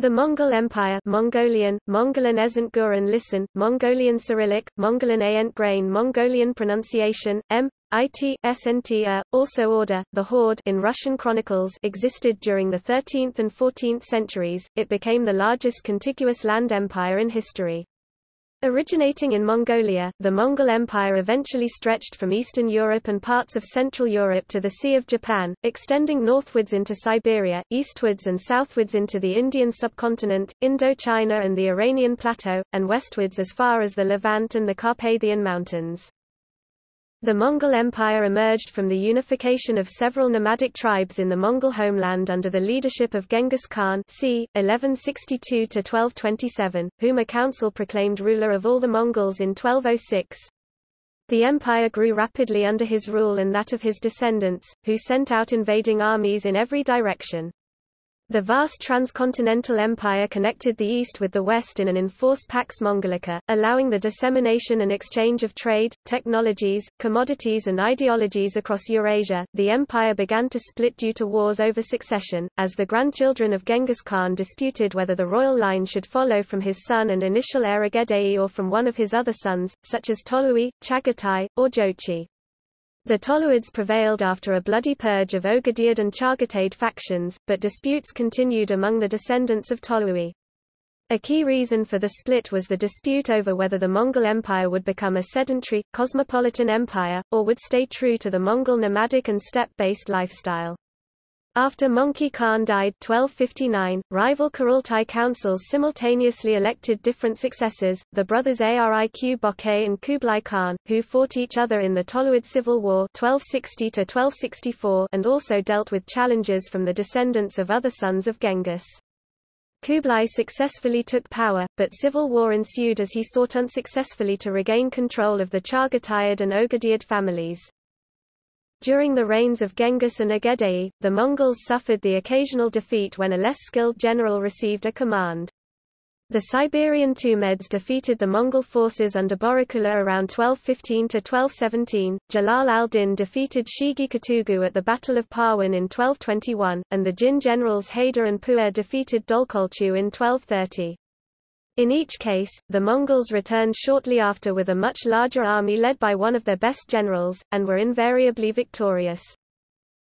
The Mongol Empire Mongolian, Mongolian Ezent Guren Listen, Mongolian Cyrillic, Mongolian Ayent Grain Mongolian pronunciation, M. It, Snt -a, also Order, the Horde in Russian chronicles existed during the 13th and 14th centuries, it became the largest contiguous land empire in history. Originating in Mongolia, the Mongol Empire eventually stretched from Eastern Europe and parts of Central Europe to the Sea of Japan, extending northwards into Siberia, eastwards and southwards into the Indian subcontinent, Indochina and the Iranian plateau, and westwards as far as the Levant and the Carpathian Mountains. The Mongol Empire emerged from the unification of several nomadic tribes in the Mongol homeland under the leadership of Genghis Khan c. 1162–1227, whom a council proclaimed ruler of all the Mongols in 1206. The empire grew rapidly under his rule and that of his descendants, who sent out invading armies in every direction. The vast transcontinental empire connected the east with the west in an enforced Pax Mongolica, allowing the dissemination and exchange of trade, technologies, commodities and ideologies across Eurasia. The empire began to split due to wars over succession, as the grandchildren of Genghis Khan disputed whether the royal line should follow from his son and initial heir Ogedei or from one of his other sons, such as Tolui, Chagatai, or Jochi. The Toluids prevailed after a bloody purge of Ogedeiad and Chagatai factions, but disputes continued among the descendants of Tolui. A key reason for the split was the dispute over whether the Mongol Empire would become a sedentary, cosmopolitan empire, or would stay true to the Mongol nomadic and steppe-based lifestyle. After Möngke Khan died 1259, rival Kurultai councils simultaneously elected different successors, the brothers Ariq Böke and Kublai Khan, who fought each other in the Toluid Civil War 1260 and also dealt with challenges from the descendants of other sons of Genghis. Kublai successfully took power, but civil war ensued as he sought unsuccessfully to regain control of the Chagatai and Ogedeiad families. During the reigns of Genghis and Ogedei, the Mongols suffered the occasional defeat when a less skilled general received a command. The Siberian Tumeds defeated the Mongol forces under Borikula around 1215–1217, Jalal al-Din defeated Shigi Katugu at the Battle of Parwan in 1221, and the Jin generals Haidar and Puer defeated Dolkolchu in 1230. In each case, the Mongols returned shortly after with a much larger army led by one of their best generals, and were invariably victorious.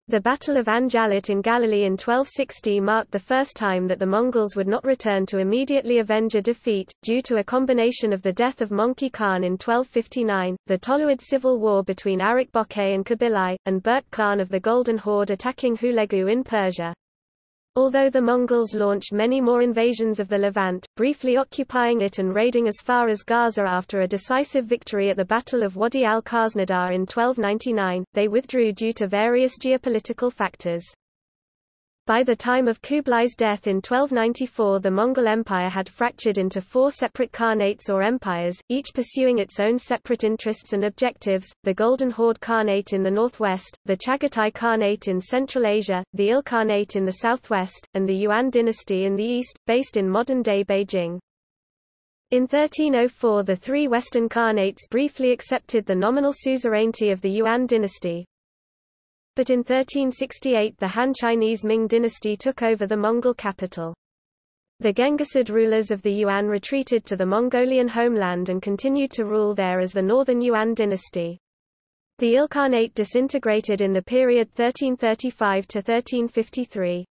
The Battle of Ain Jalut in Galilee in 1260 marked the first time that the Mongols would not return to immediately avenge a defeat, due to a combination of the death of Möngke Khan in 1259, the Toluid civil war between Ariq Böke and Kubilai, and Berk Khan of the Golden Horde attacking Hulegu in Persia. Although the Mongols launched many more invasions of the Levant, briefly occupying it and raiding as far as Gaza after a decisive victory at the Battle of Wadi al-Khaznadar in 1299, they withdrew due to various geopolitical factors. By the time of Kublai's death in 1294 the Mongol Empire had fractured into four separate khanates or empires, each pursuing its own separate interests and objectives, the Golden Horde Khanate in the northwest, the Chagatai Khanate in Central Asia, the Il Khanate in the southwest, and the Yuan dynasty in the east, based in modern-day Beijing. In 1304 the three western khanates briefly accepted the nominal suzerainty of the Yuan dynasty, but in 1368 the Han Chinese Ming dynasty took over the Mongol capital. The Genghisid rulers of the Yuan retreated to the Mongolian homeland and continued to rule there as the Northern Yuan dynasty. The Ilkhanate disintegrated in the period 1335 to 1353.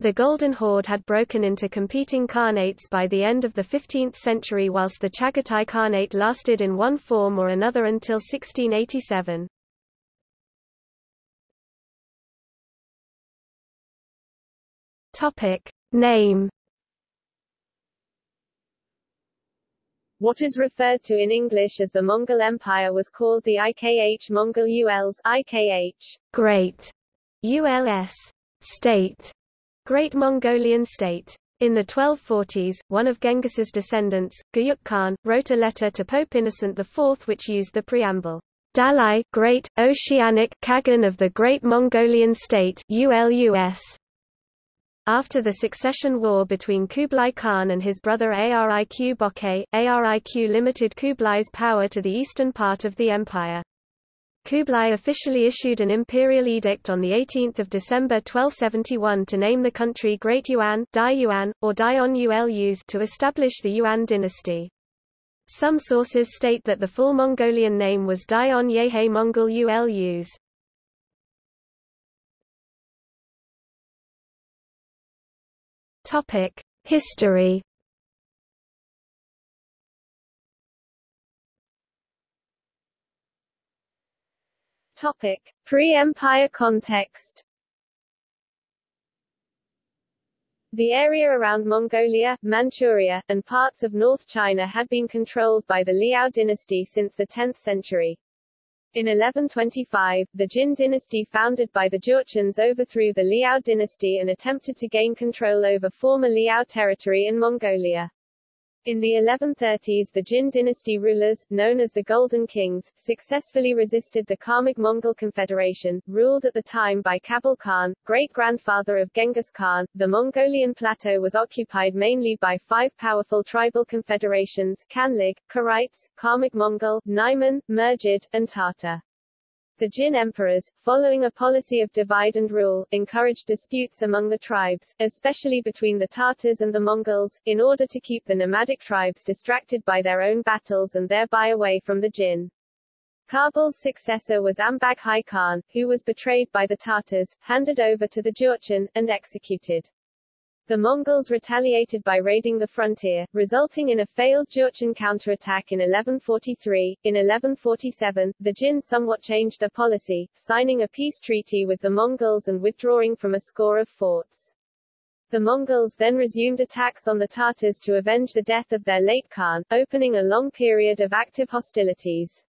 The Golden Horde had broken into competing khanates by the end of the 15th century whilst the Chagatai Khanate lasted in one form or another until 1687. Topic. Name What is referred to in English as the Mongol Empire was called the IKH Mongol ULs IKH Great ULS State Great Mongolian State in the 1240s, one of Genghis's descendants, Guyuk Khan, wrote a letter to Pope Innocent IV which used the preamble, Dalai Great, Oceanic Kagan of the Great Mongolian State ULUS, after the succession war between Kublai Khan and his brother Ariq Böke, Ariq limited Kublai's power to the eastern part of the empire. Kublai officially issued an imperial edict on 18 December 1271 to name the country Great Yuan, Dai Yuan, or Daion Ulus to establish the Yuan dynasty. Some sources state that the full Mongolian name was Daion Yehe Mongol Ulus. History Topic: Pre-empire context. The area around Mongolia, Manchuria, and parts of North China had been controlled by the Liao dynasty since the 10th century. In 1125, the Jin dynasty founded by the Jurchens overthrew the Liao dynasty and attempted to gain control over former Liao territory in Mongolia. In the 1130s the Jin dynasty rulers, known as the Golden Kings, successfully resisted the Khamag Mongol Confederation, ruled at the time by Khabul Khan, great-grandfather of Genghis Khan. The Mongolian plateau was occupied mainly by five powerful tribal confederations Kanlig, Karites, Khamag Mongol, Naiman, Mergid, and Tatar. The Jin emperors, following a policy of divide and rule, encouraged disputes among the tribes, especially between the Tatars and the Mongols, in order to keep the nomadic tribes distracted by their own battles and thereby away from the Jin. Khabul's successor was Ambag Khan, who was betrayed by the Tatars, handed over to the Jurchen, and executed. The Mongols retaliated by raiding the frontier, resulting in a failed Jurchen counterattack in 1143. In 1147, the Jin somewhat changed their policy, signing a peace treaty with the Mongols and withdrawing from a score of forts. The Mongols then resumed attacks on the Tatars to avenge the death of their late Khan, opening a long period of active hostilities.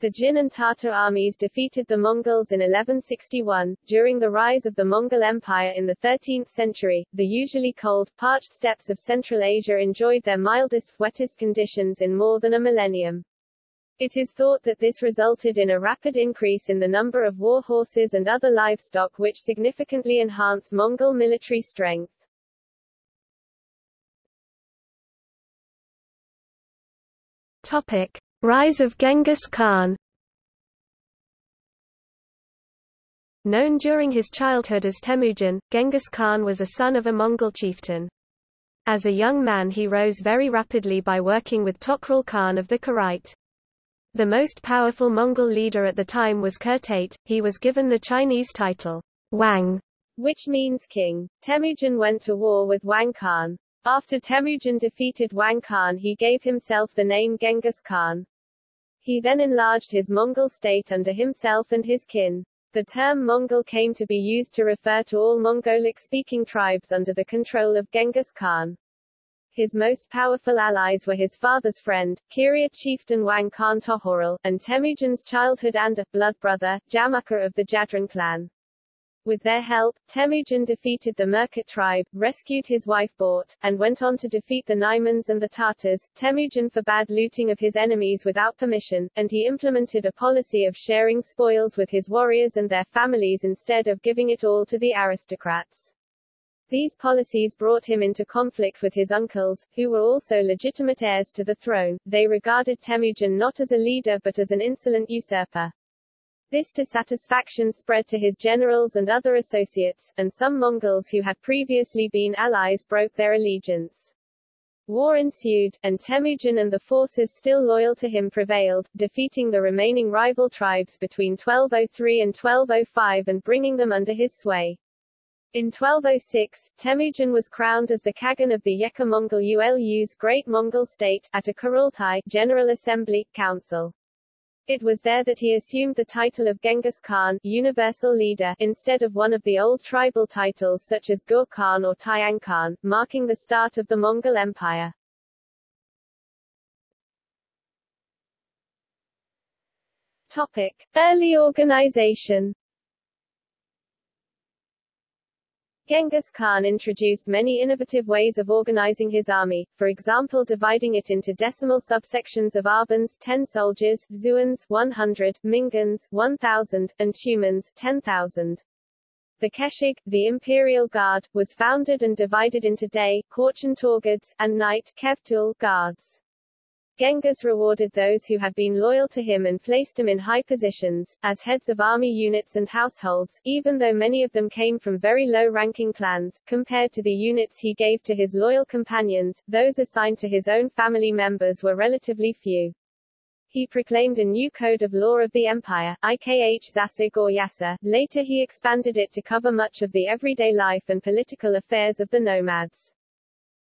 The Jin and Tatar armies defeated the Mongols in 1161. During the rise of the Mongol Empire in the 13th century, the usually cold, parched steppes of Central Asia enjoyed their mildest, wettest conditions in more than a millennium. It is thought that this resulted in a rapid increase in the number of war horses and other livestock which significantly enhanced Mongol military strength. Topic. Rise of Genghis Khan Known during his childhood as Temujin, Genghis Khan was a son of a Mongol chieftain. As a young man he rose very rapidly by working with Toghrul Khan of the Kharite. The most powerful Mongol leader at the time was Kurtate, he was given the Chinese title, Wang, which means king. Temujin went to war with Wang Khan. After Temujin defeated Wang Khan he gave himself the name Genghis Khan. He then enlarged his Mongol state under himself and his kin. The term Mongol came to be used to refer to all Mongolic-speaking tribes under the control of Genghis Khan. His most powerful allies were his father's friend, Kiryat chieftain Wang Khan Tohorul, and Temujin's childhood and blood brother, Jamukha of the Jadran clan. With their help, Temujin defeated the Merkit tribe, rescued his wife Bort, and went on to defeat the Naimans and the Tatars. Temujin forbade looting of his enemies without permission, and he implemented a policy of sharing spoils with his warriors and their families instead of giving it all to the aristocrats. These policies brought him into conflict with his uncles, who were also legitimate heirs to the throne. They regarded Temujin not as a leader but as an insolent usurper. This dissatisfaction spread to his generals and other associates, and some Mongols who had previously been allies broke their allegiance. War ensued, and Temujin and the forces still loyal to him prevailed, defeating the remaining rival tribes between 1203 and 1205 and bringing them under his sway. In 1206, Temujin was crowned as the Khagan of the Yekha Mongol Ulus Great Mongol State, at a Kurultai General Assembly, Council. It was there that he assumed the title of Genghis Khan universal leader instead of one of the old tribal titles such as Gur Khan or Tayang Khan, marking the start of the Mongol Empire. Topic. Early organization Genghis Khan introduced many innovative ways of organizing his army, for example dividing it into decimal subsections of Arbans 10 soldiers, Xuans 100, Mingans 1000, and Tumans 10,000. The Keshig, the imperial guard, was founded and divided into day, Korchan Torguds, and night, Kevtul, guards. Genghis rewarded those who had been loyal to him and placed them in high positions, as heads of army units and households, even though many of them came from very low-ranking clans, compared to the units he gave to his loyal companions, those assigned to his own family members were relatively few. He proclaimed a new code of law of the empire, IKH Zasig or Yasa. Later he expanded it to cover much of the everyday life and political affairs of the nomads.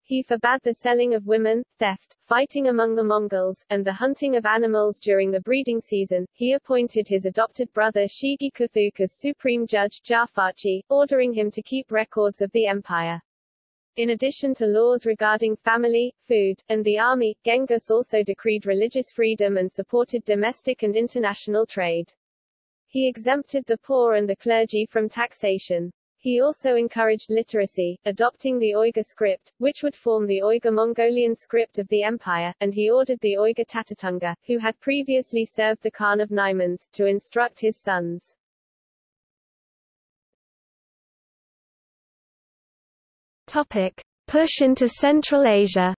He forbade the selling of women, theft, fighting among the Mongols, and the hunting of animals during the breeding season. He appointed his adopted brother Shigi Kuthuk as supreme judge Jafarchi, ordering him to keep records of the empire. In addition to laws regarding family, food, and the army, Genghis also decreed religious freedom and supported domestic and international trade. He exempted the poor and the clergy from taxation. He also encouraged literacy, adopting the Uyghur script, which would form the Uyghur-Mongolian script of the empire, and he ordered the Uyghur Tatatunga, who had previously served the Khan of Naimans, to instruct his sons. Topic. Push into Central Asia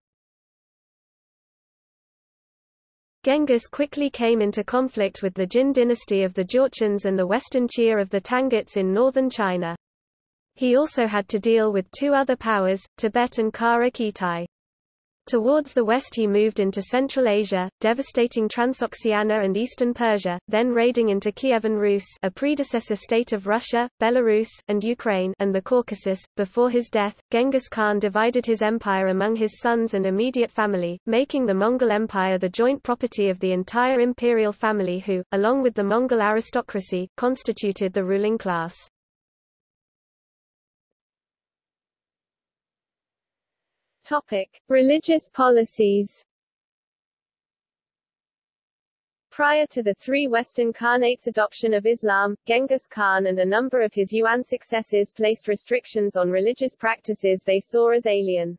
Genghis quickly came into conflict with the Jin dynasty of the Jurchens and the western Xia of the Tanguts in northern China. He also had to deal with two other powers, Tibet and Kara Khitai. Towards the west he moved into Central Asia, devastating Transoxiana and eastern Persia, then raiding into Kievan Rus a predecessor state of Russia, Belarus, and Ukraine and the Caucasus. Before his death, Genghis Khan divided his empire among his sons and immediate family, making the Mongol Empire the joint property of the entire imperial family who, along with the Mongol aristocracy, constituted the ruling class. Topic: Religious policies. Prior to the three Western Khanates' adoption of Islam, Genghis Khan and a number of his Yuan successors placed restrictions on religious practices they saw as alien.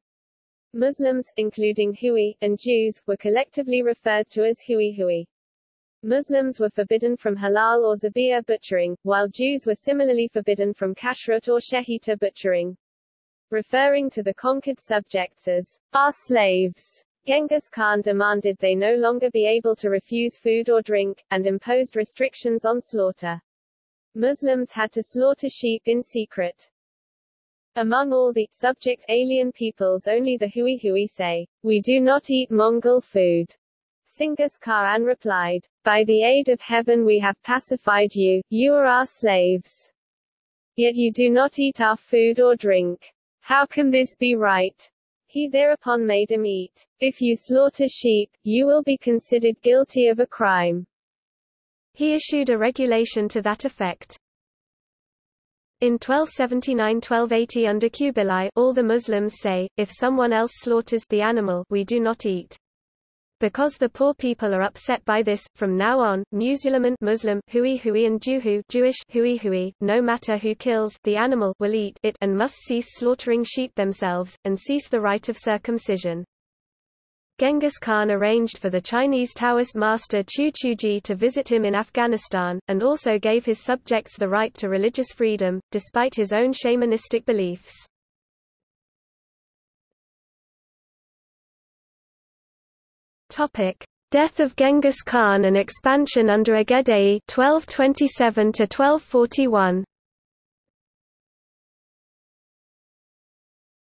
Muslims, including Hui, and Jews, were collectively referred to as Hui Hui. Muslims were forbidden from halal or zabiha butchering, while Jews were similarly forbidden from kashrut or shechita butchering referring to the conquered subjects as our slaves. Genghis Khan demanded they no longer be able to refuse food or drink, and imposed restrictions on slaughter. Muslims had to slaughter sheep in secret. Among all the subject alien peoples only the Hui Hui say, We do not eat Mongol food. Chinggis Khan replied, By the aid of heaven we have pacified you, you are our slaves. Yet you do not eat our food or drink. How can this be right? He thereupon made him eat. If you slaughter sheep, you will be considered guilty of a crime. He issued a regulation to that effect. In 1279–1280 under Kubilai, all the Muslims say, if someone else slaughters the animal we do not eat. Because the poor people are upset by this, from now on, Musulman Muslim Hui Hui and Juhu Jewish Hui Hui, no matter who kills the animal will eat it and must cease slaughtering sheep themselves, and cease the rite of circumcision. Genghis Khan arranged for the Chinese Taoist master Qiu Chuji to visit him in Afghanistan, and also gave his subjects the right to religious freedom, despite his own shamanistic beliefs. Topic: Death of Genghis Khan and expansion under Ögedei 1227 to 1241.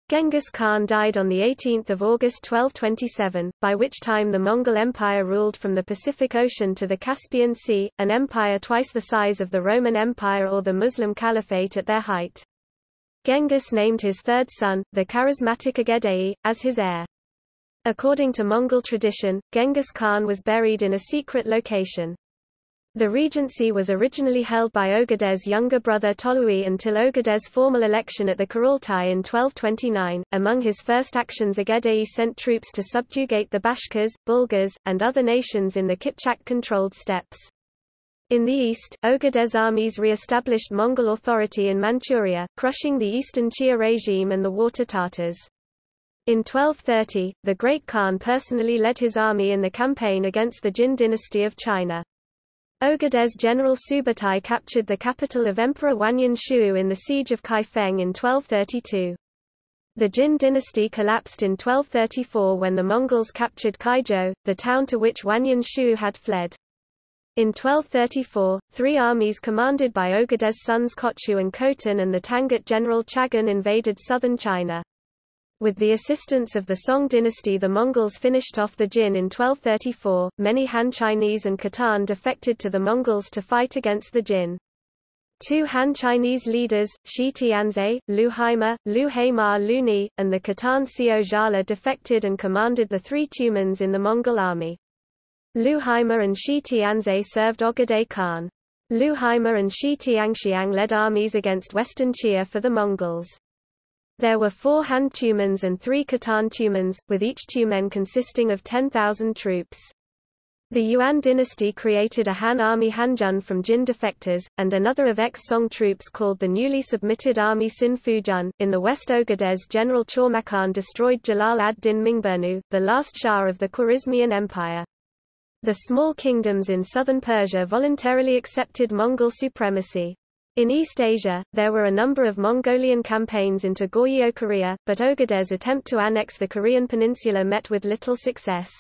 Genghis Khan died on 18 August 1227, by which time the Mongol Empire ruled from the Pacific Ocean to the Caspian Sea, an empire twice the size of the Roman Empire or the Muslim Caliphate at their height. Genghis named his third son, the charismatic Ögedei, as his heir. According to Mongol tradition, Genghis Khan was buried in a secret location. The regency was originally held by Ögedei's younger brother Tolui until Ögedei's formal election at the Kurultai in 1229. Among his first actions Ögedei sent troops to subjugate the Bashkirs, Bulgars, and other nations in the Kipchak-controlled steppes. In the east, Ögedei's armies re-established Mongol authority in Manchuria, crushing the Eastern Xia regime and the Water Tatars. In 1230, the Great Khan personally led his army in the campaign against the Jin dynasty of China. Ögedei's general Subutai captured the capital of Emperor Wanyan Shu in the siege of Kaifeng in 1232. The Jin dynasty collapsed in 1234 when the Mongols captured Kaizhou, the town to which Wanyan Shu had fled. In 1234, three armies commanded by Ogedei's sons Kochu and Khotan and the Tangut general Chagan invaded southern China. With the assistance of the Song dynasty the Mongols finished off the Jin in 1234. Many Han Chinese and Khitan defected to the Mongols to fight against the Jin. Two Han Chinese leaders, Shi Tianze, Lu Haima, Lu Haimar Luni, and the Khitan Xiao Jala defected and commanded the three Tumans in the Mongol army. Lu Haima and Shi Tianze served Ogedei Khan. Lu Haima and Shi Tianxiang led armies against western Xia for the Mongols. There were four Han Tumans and three Khitan Tumans, with each Tumen consisting of 10,000 troops. The Yuan dynasty created a Han army Hanjun from Jin defectors, and another of ex-Song troops called the newly submitted army Sin Fujun. In the West Ogedei's general Chormakhan destroyed Jalal ad-Din Mingburnu, the last Shah of the Khwarezmian Empire. The small kingdoms in southern Persia voluntarily accepted Mongol supremacy. In East Asia, there were a number of Mongolian campaigns into Goryeo Korea, but Ogedei's attempt to annex the Korean peninsula met with little success.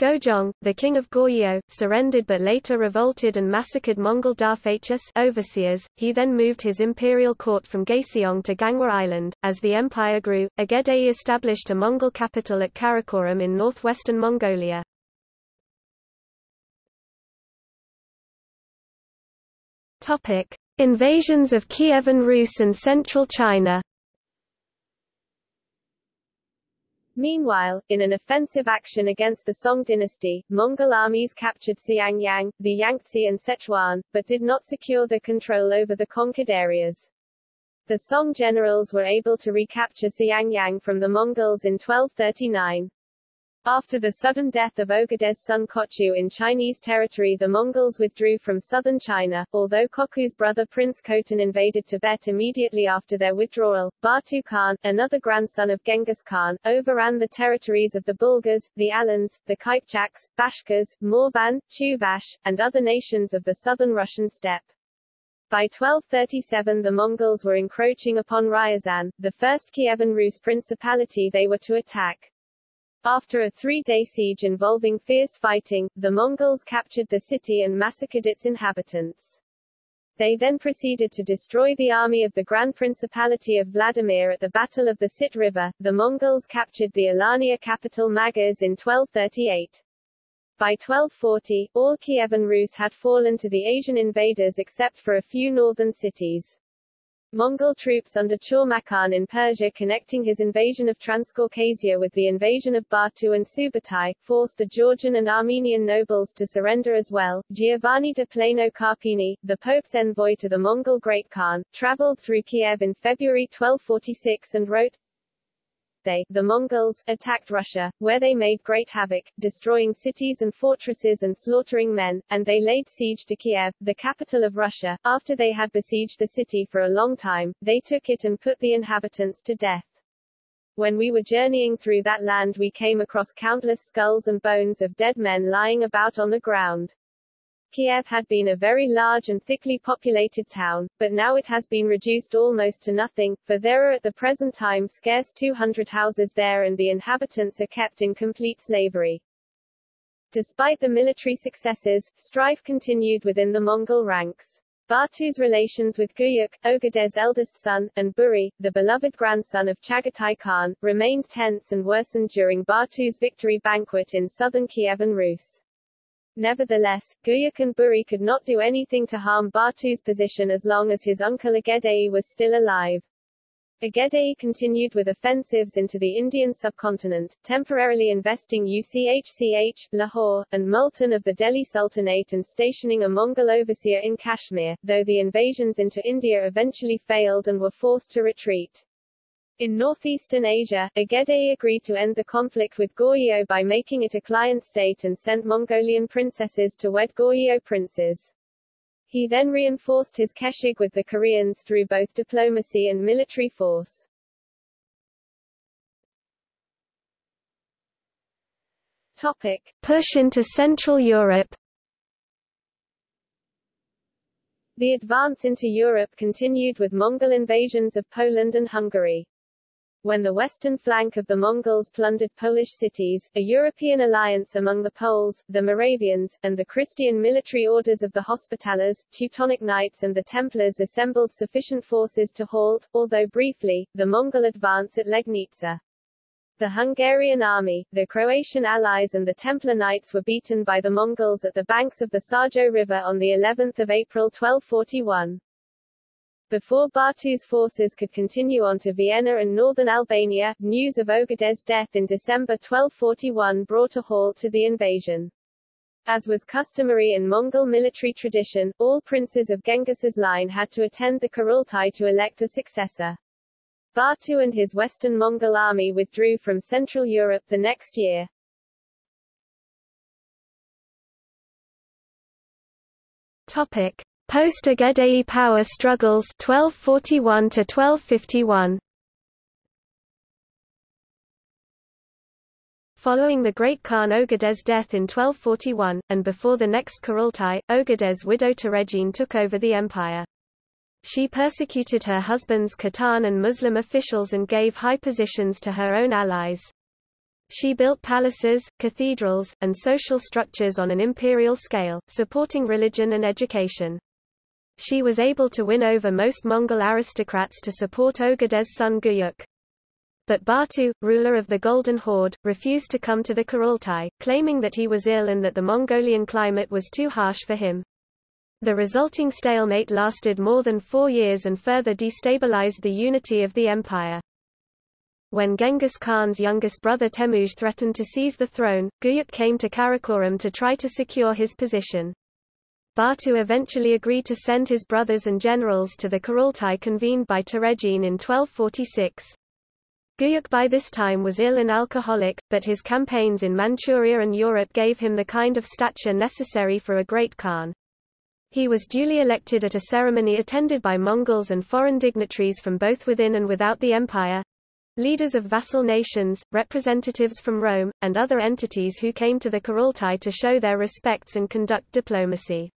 Gojong, the king of Goryeo, surrendered but later revolted and massacred Mongol Darphachus overseers. He then moved his imperial court from Gaeseong to Ganghwa Island. As the empire grew, Ogedei established a Mongol capital at Karakoram in northwestern Mongolia. Topic: Invasions of Kievan Rus and central China. Meanwhile, in an offensive action against the Song dynasty, Mongol armies captured Xiangyang, the Yangtze and Sichuan, but did not secure the control over the conquered areas. The Song generals were able to recapture Xiangyang from the Mongols in 1239. After the sudden death of Ogedei's son Kochu in Chinese territory the Mongols withdrew from southern China, although Kochu's brother Prince Khotan invaded Tibet immediately after their withdrawal. Batu Khan, another grandson of Genghis Khan, overran the territories of the Bulgars, the Alans, the Kypchaks, Bashkirs, Morvan, Chuvash, and other nations of the southern Russian steppe. By 1237 the Mongols were encroaching upon Ryazan, the first Kievan Rus principality they were to attack. After a three-day siege involving fierce fighting, the Mongols captured the city and massacred its inhabitants. They then proceeded to destroy the army of the Grand Principality of Vladimir at the Battle of the Sit River. The Mongols captured the Alania capital Magaz in 1238. By 1240, all Kievan Rus had fallen to the Asian invaders except for a few northern cities. Mongol troops under Chormakhan in Persia connecting his invasion of Transcaucasia with the invasion of Batu and Subutai, forced the Georgian and Armenian nobles to surrender as well. Giovanni de Plano Carpini, the Pope's envoy to the Mongol Great Khan, traveled through Kiev in February 1246 and wrote, they, the Mongols, attacked Russia, where they made great havoc, destroying cities and fortresses and slaughtering men, and they laid siege to Kiev, the capital of Russia. After they had besieged the city for a long time, they took it and put the inhabitants to death. When we were journeying through that land we came across countless skulls and bones of dead men lying about on the ground. Kiev had been a very large and thickly populated town, but now it has been reduced almost to nothing, for there are at the present time scarce 200 houses there and the inhabitants are kept in complete slavery. Despite the military successes, strife continued within the Mongol ranks. Batu's relations with Guyuk, Ogedei's eldest son, and Buri, the beloved grandson of Chagatai Khan, remained tense and worsened during Batu's victory banquet in southern Kievan Rus. Nevertheless, Guyuk and Buri could not do anything to harm Batu's position as long as his uncle Ogedei was still alive. Ogedei continued with offensives into the Indian subcontinent, temporarily investing UCHCH, Lahore, and Multan of the Delhi Sultanate and stationing a Mongol overseer in Kashmir, though the invasions into India eventually failed and were forced to retreat. In northeastern Asia, Ogedei agreed to end the conflict with Goryeo by making it a client state and sent Mongolian princesses to wed Goryeo princes. He then reinforced his keshig with the Koreans through both diplomacy and military force. Topic. Push into Central Europe The advance into Europe continued with Mongol invasions of Poland and Hungary. When the western flank of the Mongols plundered Polish cities, a European alliance among the Poles, the Moravians, and the Christian military orders of the Hospitallers, Teutonic Knights and the Templars assembled sufficient forces to halt, although briefly, the Mongol advance at Legnica. The Hungarian army, the Croatian allies and the Templar Knights were beaten by the Mongols at the banks of the Sajo River on the 11th of April 1241. Before Batu's forces could continue on to Vienna and northern Albania, news of Oged's death in December 1241 brought a halt to the invasion. As was customary in Mongol military tradition, all princes of Genghis's line had to attend the Kurultai to elect a successor. Batu and his western Mongol army withdrew from Central Europe the next year. Topic. Post-Ogedei power struggles 1241 to 1251 Following the Great Khan Oged's death in 1241, and before the next Kurultai, Oged's widow Töregene took over the empire. She persecuted her husband's Khitan and Muslim officials and gave high positions to her own allies. She built palaces, cathedrals, and social structures on an imperial scale, supporting religion and education. She was able to win over most Mongol aristocrats to support Oged's son Guyuk. But Batu, ruler of the Golden Horde, refused to come to the Kurultai, claiming that he was ill and that the Mongolian climate was too harsh for him. The resulting stalemate lasted more than four years and further destabilized the unity of the empire. When Genghis Khan's youngest brother Temujin threatened to seize the throne, Guyuk came to Karakoram to try to secure his position. Batu eventually agreed to send his brothers and generals to the Kurultai convened by Töregene in 1246. Guyuk by this time was ill and alcoholic, but his campaigns in Manchuria and Europe gave him the kind of stature necessary for a great Khan. He was duly elected at a ceremony attended by Mongols and foreign dignitaries from both within and without the empire, leaders of vassal nations, representatives from Rome, and other entities who came to the Kurultai to show their respects and conduct diplomacy.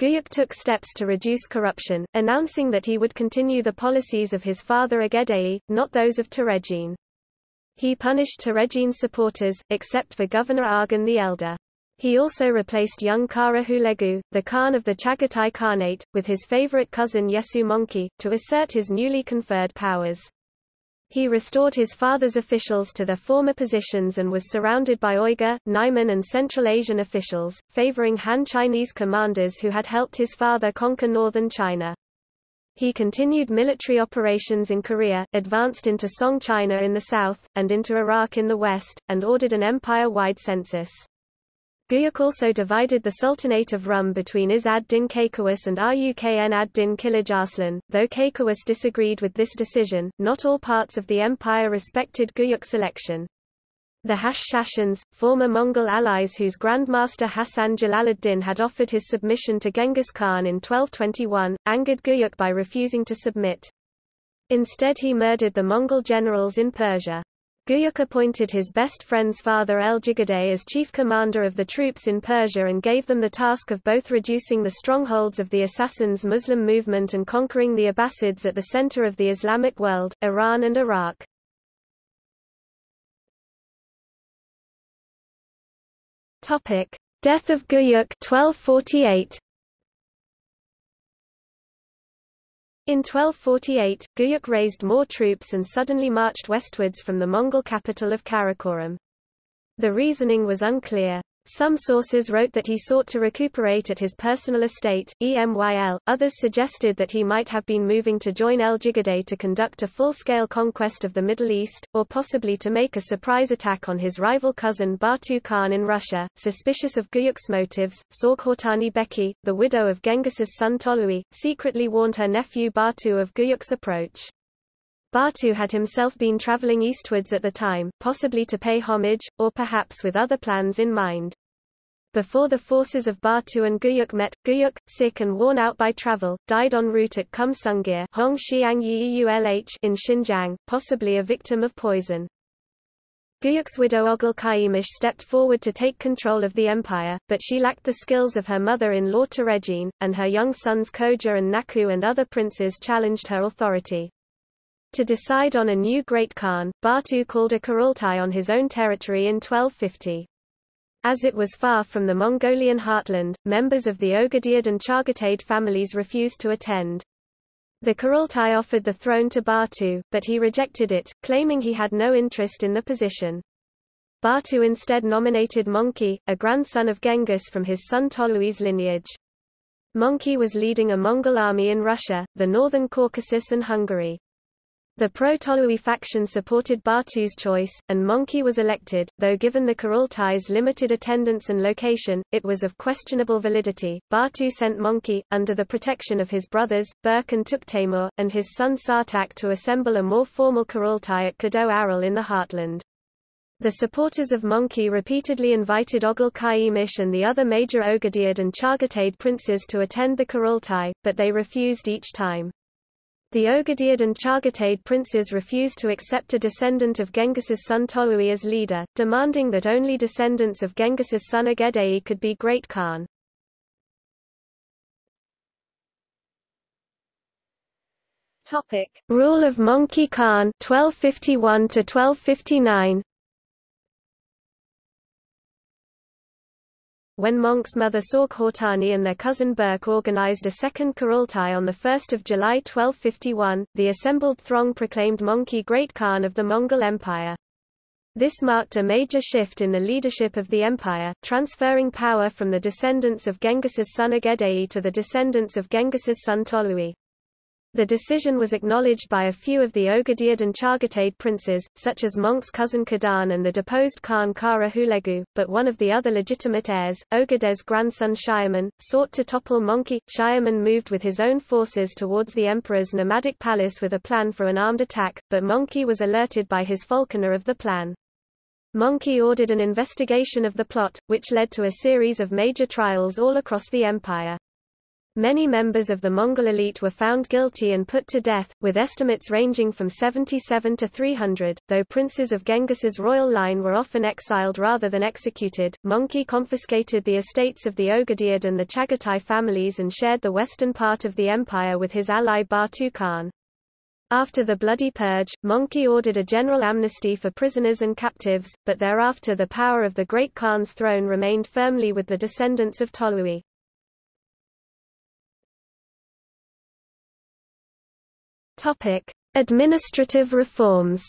Guyuk took steps to reduce corruption, announcing that he would continue the policies of his father Ogedei, not those of Töregene. He punished Töregene's supporters, except for Governor Arghun the Elder. He also replaced young Kara Hulegu, the Khan of the Chagatai Khanate, with his favorite cousin Yesu Monki, to assert his newly conferred powers. He restored his father's officials to their former positions and was surrounded by Uyghur, Naiman and Central Asian officials, favoring Han Chinese commanders who had helped his father conquer northern China. He continued military operations in Korea, advanced into Song China in the south, and into Iraq in the west, and ordered an empire-wide census. Guyuk also divided the Sultanate of Rum between Izz ad-Din Kaykaus and Rukn ad-Din Kilij Arslan. Though Kaykaus disagreed with this decision, not all parts of the empire respected Guyuk's election. The Hash-Shashans, former Mongol allies whose Grand Master Hassan Jalaluddin had offered his submission to Genghis Khan in 1221, angered Guyuk by refusing to submit. Instead he murdered the Mongol generals in Persia. Guyuk appointed his best friend's father El-Jigadei as chief commander of the troops in Persia and gave them the task of both reducing the strongholds of the Assassins Muslim movement and conquering the Abbasids at the center of the Islamic world, Iran and Iraq. Death of Guyuk 1248. In 1248, Guyuk raised more troops and suddenly marched westwards from the Mongol capital of Karakoram. The reasoning was unclear. Some sources wrote that he sought to recuperate at his personal estate, EMYL, others suggested that he might have been moving to join El Jigadei to conduct a full-scale conquest of the Middle East, or possibly to make a surprise attack on his rival cousin Batu Khan in Russia. Suspicious of Guyuk's motives, Sorghaghtani Beki, the widow of Genghis's son Tolui, secretly warned her nephew Batu of Guyuk's approach. Batu had himself been traveling eastwards at the time, possibly to pay homage, or perhaps with other plans in mind. Before the forces of Batu and Guyuk met, Guyuk, sick and worn out by travel, died en route at Kum Sungir in Xinjiang, possibly a victim of poison. Guyuk's widow Oghul Qaimish stepped forward to take control of the empire, but she lacked the skills of her mother-in-law Töregene, and her young sons Koja and Naku and other princes challenged her authority. To decide on a new Great Khan, Batu called a Kurultai on his own territory in 1250. As it was far from the Mongolian heartland, members of the Ogediyad and Chagatai families refused to attend. The Kurultai offered the throne to Batu, but he rejected it, claiming he had no interest in the position. Batu instead nominated Möngke, a grandson of Genghis from his son Tolui's lineage. Möngke was leading a Mongol army in Russia, the northern Caucasus and Hungary. The pro-Tolui faction supported Batu's choice, and Möngke was elected, though given the Kurultai's limited attendance and location, it was of questionable validity. Batu sent Möngke, under the protection of his brothers, Berk and Tuktaimur, and his son Sartak to assemble a more formal Kurultai at Kado Aral in the heartland. The supporters of Möngke repeatedly invited Oghul Qaimish and the other major Ogediyad and Chagatai princes to attend the Kurultai, but they refused each time. The Ogediyad and Chagatai princes refused to accept a descendant of Genghis's son Tolui as leader, demanding that only descendants of Genghis's son Ogedei could be Great Khan. Topic: Rule of Möngke Khan 1251 to 1259 When Möngke's mother Sorg Hortani and their cousin Berk organized a second Kurultai on 1 July 1251, the assembled throng proclaimed Mongke Great Khan of the Mongol Empire. This marked a major shift in the leadership of the empire, transferring power from the descendants of Genghis's son Ogedei to the descendants of Genghis's son Tolui. The decision was acknowledged by a few of the Ogediyad and Chagatai princes, such as Möngke's cousin Kadan and the deposed Khan Kara Hulegu, but one of the other legitimate heirs, Ogedei's grandson Shiaman, sought to topple Mongke. Shiaman moved with his own forces towards the emperor's nomadic palace with a plan for an armed attack, but Mongke was alerted by his falconer of the plan. Mongke ordered an investigation of the plot, which led to a series of major trials all across the empire. Many members of the Mongol elite were found guilty and put to death, with estimates ranging from 77 to 300, though princes of Genghis's royal line were often exiled rather than executed. Mongke confiscated the estates of the Ogediyad and the Chagatai families and shared the western part of the empire with his ally Batu Khan. After the Bloody Purge, Mongke ordered a general amnesty for prisoners and captives, but thereafter the power of the Great Khan's throne remained firmly with the descendants of Tolui. Topic: Administrative reforms.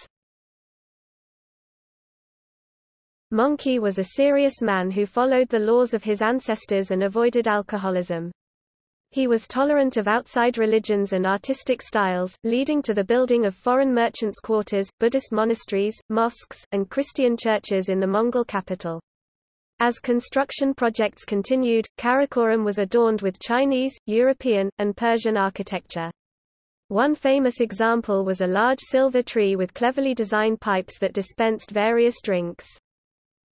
Möngke was a serious man who followed the laws of his ancestors and avoided alcoholism. He was tolerant of outside religions and artistic styles, leading to the building of foreign merchants' quarters, Buddhist monasteries, mosques, and Christian churches in the Mongol capital. As construction projects continued, Karakoram was adorned with Chinese, European, and Persian architecture. One famous example was a large silver tree with cleverly designed pipes that dispensed various drinks.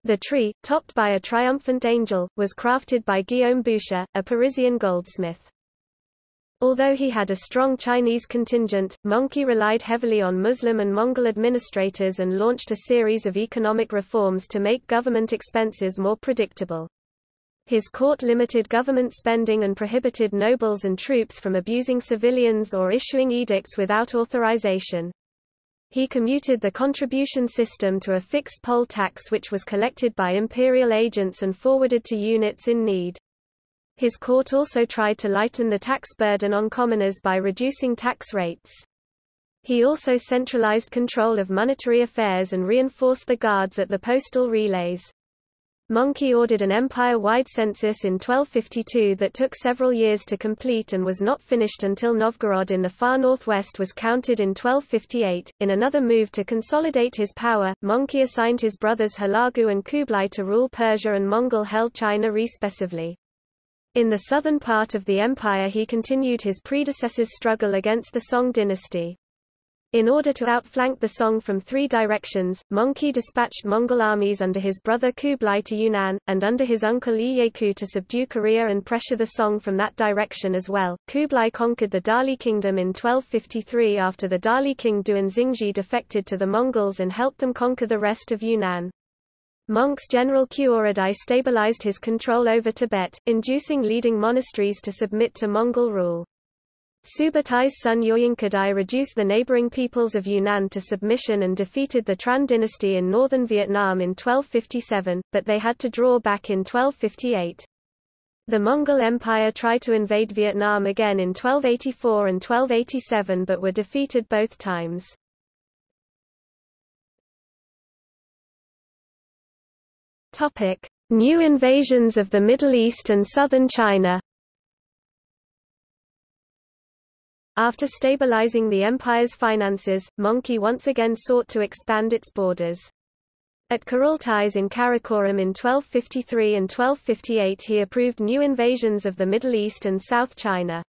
The tree, topped by a triumphant angel, was crafted by Guillaume Boucher, a Parisian goldsmith. Although he had a strong Chinese contingent, Mongke relied heavily on Muslim and Mongol administrators and launched a series of economic reforms to make government expenses more predictable. His court limited government spending and prohibited nobles and troops from abusing civilians or issuing edicts without authorization. He commuted the contribution system to a fixed poll tax which was collected by imperial agents and forwarded to units in need. His court also tried to lighten the tax burden on commoners by reducing tax rates. He also centralized control of monetary affairs and reinforced the guards at the postal relays. Mongke ordered an empire-wide census in 1252 that took several years to complete and was not finished until Novgorod in the far northwest was counted in 1258. In another move to consolidate his power, Mongke assigned his brothers Hulagu and Kublai to rule Persia and Mongol-held China respectively. In the southern part of the empire he continued his predecessor's struggle against the Song dynasty. In order to outflank the Song from three directions, Mongke dispatched Mongol armies under his brother Kublai to Yunnan, and under his uncle Ieyaku to subdue Korea and pressure the Song from that direction as well. Kublai conquered the Dali kingdom in 1253 after the Dali king Duan Xingji defected to the Mongols and helped them conquer the rest of Yunnan. Möngke's general Khuoradai stabilized his control over Tibet, inducing leading monasteries to submit to Mongol rule. Subutais' son Uyunkadai reduced the neighboring peoples of Yunnan to submission and defeated the Tran dynasty in northern Vietnam in 1257, but they had to draw back in 1258. The Mongol Empire tried to invade Vietnam again in 1284 and 1287 but were defeated both times. New invasions of the Middle East and southern China. After stabilizing the empire's finances, Möngke once again sought to expand its borders. At Kurultais in Karakoram in 1253 and 1258 he approved new invasions of the Middle East and South China.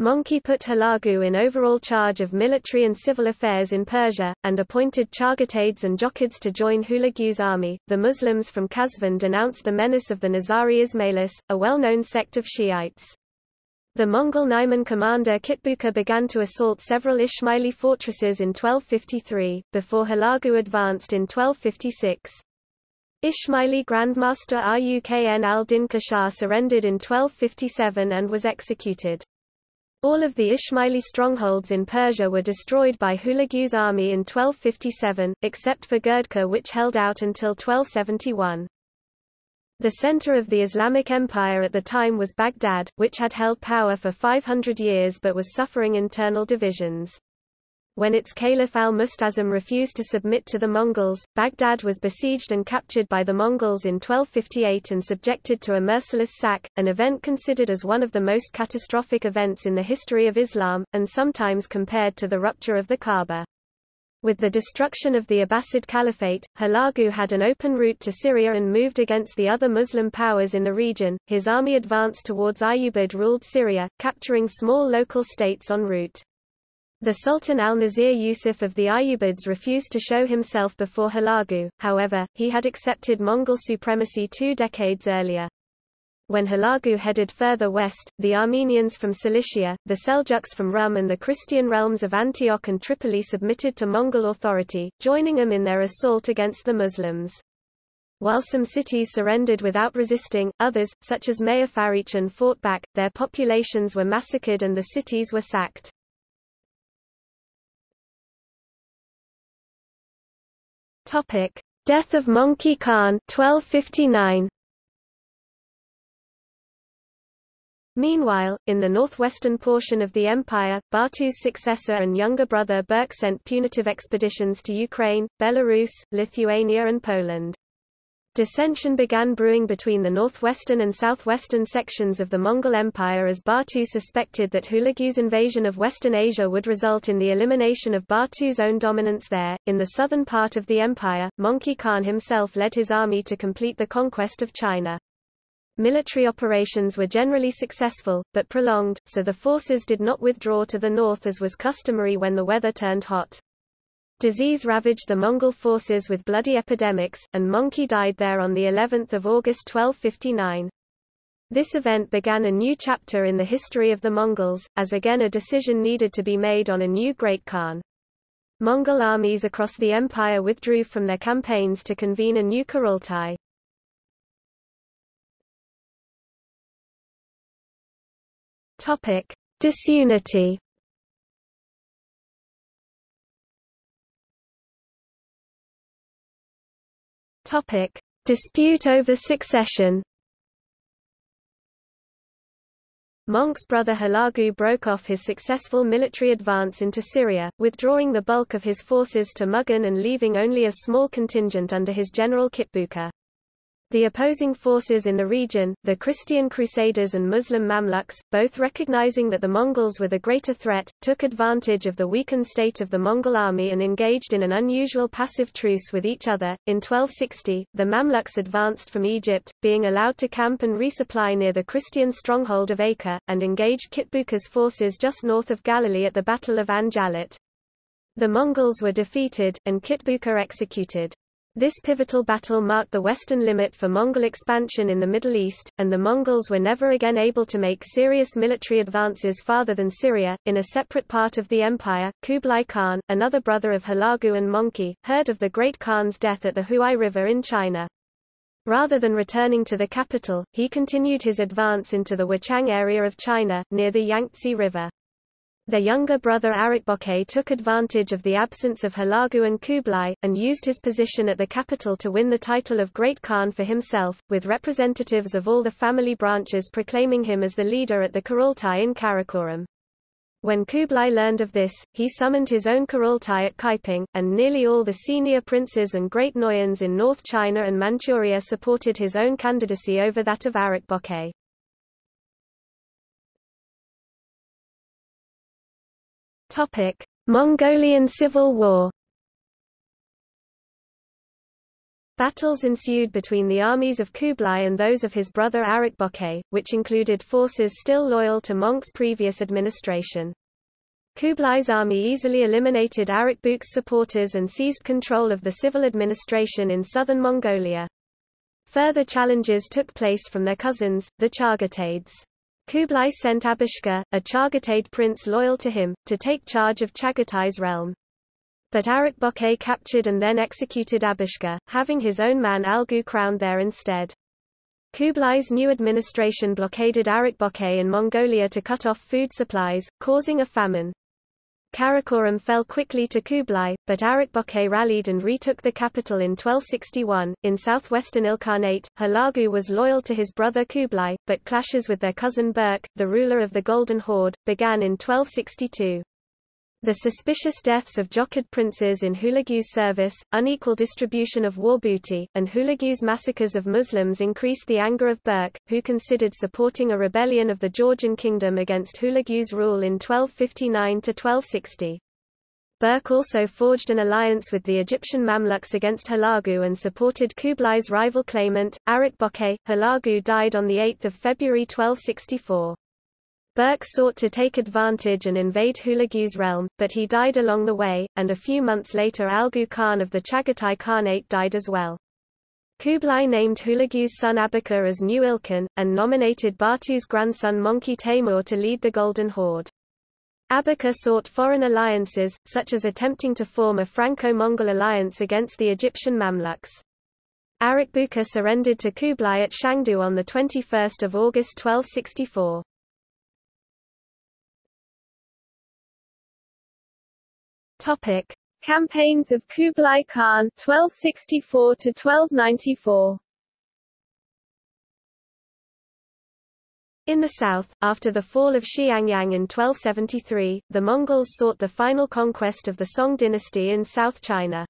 Möngke put Hulagu in overall charge of military and civil affairs in Persia, and appointed Chagatais and Jochids to join Hulagu's army. The Muslims from Qazvin denounced the menace of the Nizari Ismailis, a well-known sect of Shiites. The Mongol Naiman commander Kitbuka began to assault several Ismaili fortresses in 1253, before Hulagu advanced in 1256. Ismaili Grandmaster Rukn al-Din Khurshah surrendered in 1257 and was executed. All of the Ismaili strongholds in Persia were destroyed by Hulagu's army in 1257, except for Girdkuh which held out until 1271. The center of the Islamic Empire at the time was Baghdad, which had held power for 500 years but was suffering internal divisions. When its Caliph al-Musta'sim refused to submit to the Mongols, Baghdad was besieged and captured by the Mongols in 1258 and subjected to a merciless sack, an event considered as one of the most catastrophic events in the history of Islam, and sometimes compared to the rupture of the Kaaba. With the destruction of the Abbasid Caliphate, Hulagu had an open route to Syria and moved against the other Muslim powers in the region. His army advanced towards Ayyubid ruled Syria, capturing small local states en route. The Sultan al-Nasir Yusuf of the Ayyubids refused to show himself before Hulagu, however, he had accepted Mongol supremacy two decades earlier. When Hulagu headed further west, the Armenians from Cilicia, the Seljuks from Rum and the Christian realms of Antioch and Tripoli submitted to Mongol authority, joining them in their assault against the Muslims. While some cities surrendered without resisting, others, such as Mayyafariqin fought back, their populations were massacred and the cities were sacked. Death of Möngke Khan 1259. Meanwhile, in the northwestern portion of the empire, Batu's successor and younger brother Berk sent punitive expeditions to Ukraine, Belarus, Lithuania and Poland. Dissension began brewing between the northwestern and southwestern sections of the Mongol Empire as Batu suspected that Hulagu's invasion of Western Asia would result in the elimination of Batu's own dominance there. In the southern part of the empire, Möngke Khan himself led his army to complete the conquest of China. Military operations were generally successful, but prolonged, so the forces did not withdraw to the north as was customary when the weather turned hot. Disease ravaged the Mongol forces with bloody epidemics, and Möngke died there on the 11th of August 1259. This event began a new chapter in the history of the Mongols, as again a decision needed to be made on a new Great Khan. Mongol armies across the empire withdrew from their campaigns to convene a new Kurultai. Topic: Disunity. Topic: Dispute over succession. Möngke's brother Hulagu broke off his successful military advance into Syria, withdrawing the bulk of his forces to Mugan and leaving only a small contingent under his general Kitbuka. The opposing forces in the region, the Christian Crusaders and Muslim Mamluks, both recognizing that the Mongols were the greater threat, took advantage of the weakened state of the Mongol army and engaged in an unusual passive truce with each other. In 1260, the Mamluks advanced from Egypt, being allowed to camp and resupply near the Christian stronghold of Acre, and engaged Kitbuka's forces just north of Galilee at the Battle of Ain Jalut. The Mongols were defeated, and Kitbuka executed. This pivotal battle marked the western limit for Mongol expansion in the Middle East, and the Mongols were never again able to make serious military advances farther than Syria. In a separate part of the empire, Kublai Khan, another brother of Hulagu and Möngke, heard of the Great Khan's death at the Huai River in China. Rather than returning to the capital, he continued his advance into the Wuchang area of China, near the Yangtze River. Their younger brother Ariq Böke took advantage of the absence of Hulagu and Kublai, and used his position at the capital to win the title of Great Khan for himself, with representatives of all the family branches proclaiming him as the leader at the Kurultai in Karakoram. When Kublai learned of this, he summoned his own Kurultai at Kaiping, and nearly all the senior princes and great Noyans in North China and Manchuria supported his own candidacy over that of Ariq Böke. Topic: Mongolian Civil War. Battles ensued between the armies of Kublai and those of his brother Ariq Böke, which included forces still loyal to Möngke's previous administration. Kublai's army easily eliminated Ariq Böke's supporters and seized control of the civil administration in southern Mongolia. Further challenges took place from their cousins, the Chagataids. Kublai sent Abishka, a Chagatai prince loyal to him, to take charge of Chagatai's realm. But Ariq Böke captured and then executed Abishka, having his own man Algu crowned there instead. Kublai's new administration blockaded Ariq Böke in Mongolia to cut off food supplies, causing a famine. Karakoram fell quickly to Kublai, but Ariq Böke rallied and retook the capital in 1261. In southwestern Ilkhanate, Hulagu was loyal to his brother Kublai, but clashes with their cousin Berk, the ruler of the Golden Horde, began in 1262. The suspicious deaths of Jochid princes in Hulagu's service, unequal distribution of war booty, and Hulagu's massacres of Muslims increased the anger of Berk, who considered supporting a rebellion of the Georgian kingdom against Hulagu's rule in 1259–1260. Berk also forged an alliance with the Egyptian Mamluks against Hulagu and supported Kublai's rival claimant, Ariq Böke. Hulagu died on 8 February 1264. Berk sought to take advantage and invade Hulagu's realm, but he died along the way, and a few months later Algu Khan of the Chagatai Khanate died as well. Kublai named Hulagu's son Abaqa as new Ilkhan, and nominated Batu's grandson Möngke Temür to lead the Golden Horde. Abaqa sought foreign alliances, such as attempting to form a Franco-Mongol alliance against the Egyptian Mamluks. Ariq Böke surrendered to Kublai at Shangdu on 21 August 1264. Topic: Campaigns of Kublai Khan 1264 to 1294. In the south, after the fall of Xiangyang in 1273, the Mongols sought the final conquest of the Song dynasty in South China.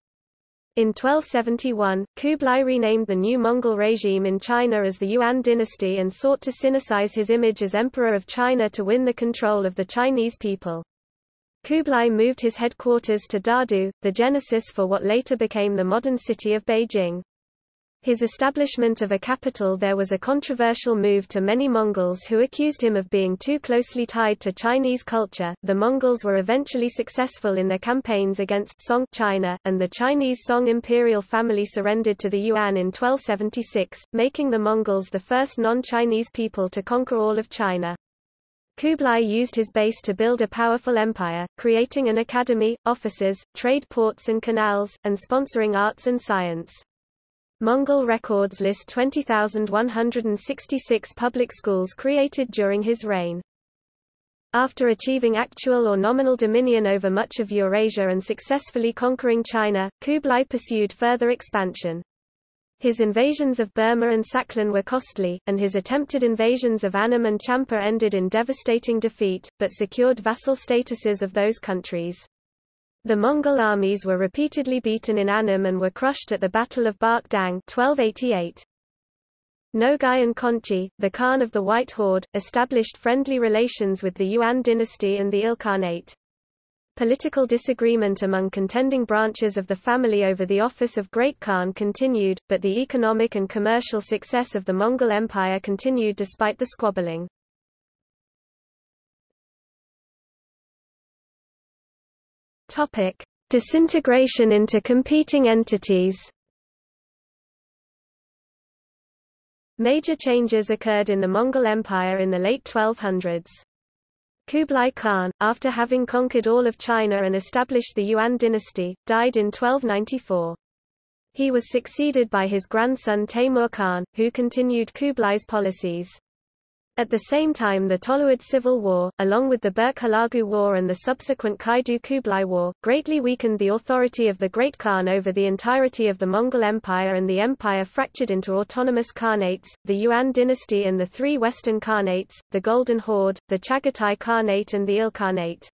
In 1271, Kublai renamed the new Mongol regime in China as the Yuan dynasty and sought to sinicize his image as Emperor of China to win the control of the Chinese people. Kublai moved his headquarters to Dadu, the genesis for what later became the modern city of Beijing. His establishment of a capital there was a controversial move to many Mongols who accused him of being too closely tied to Chinese culture. The Mongols were eventually successful in their campaigns against Song China, and the Chinese Song imperial family surrendered to the Yuan in 1276, making the Mongols the first non-Chinese people to conquer all of China. Kublai used his base to build a powerful empire, creating an academy, offices, trade ports and canals, and sponsoring arts and science. Mongol records list 20,166 public schools created during his reign. After achieving actual or nominal dominion over much of Eurasia and successfully conquering China, Kublai pursued further expansion. His invasions of Burma and Sakhalin were costly, and his attempted invasions of Annam and Champa ended in devastating defeat, but secured vassal statuses of those countries. The Mongol armies were repeatedly beaten in Annam and were crushed at the Battle of Bach Dang 1288. Nogai and Konchi, the Khan of the White Horde, established friendly relations with the Yuan dynasty and the Ilkhanate. Political disagreement among contending branches of the family over the office of Great Khan continued, but the economic and commercial success of the Mongol Empire continued despite the squabbling. Topic: Disintegration into competing entities. Major changes occurred in the Mongol Empire in the late 1200s. Kublai Khan, after having conquered all of China and established the Yuan dynasty, died in 1294. He was succeeded by his grandson Temur Khan, who continued Kublai's policies. At the same time the Toluid Civil War, along with the Berke-Hulagu War and the subsequent Kaidu-Kublai War, greatly weakened the authority of the Great Khan over the entirety of the Mongol Empire and the empire fractured into autonomous Khanates, the Yuan dynasty and the three Western Khanates, the Golden Horde, the Chagatai Khanate and the Ilkhanate.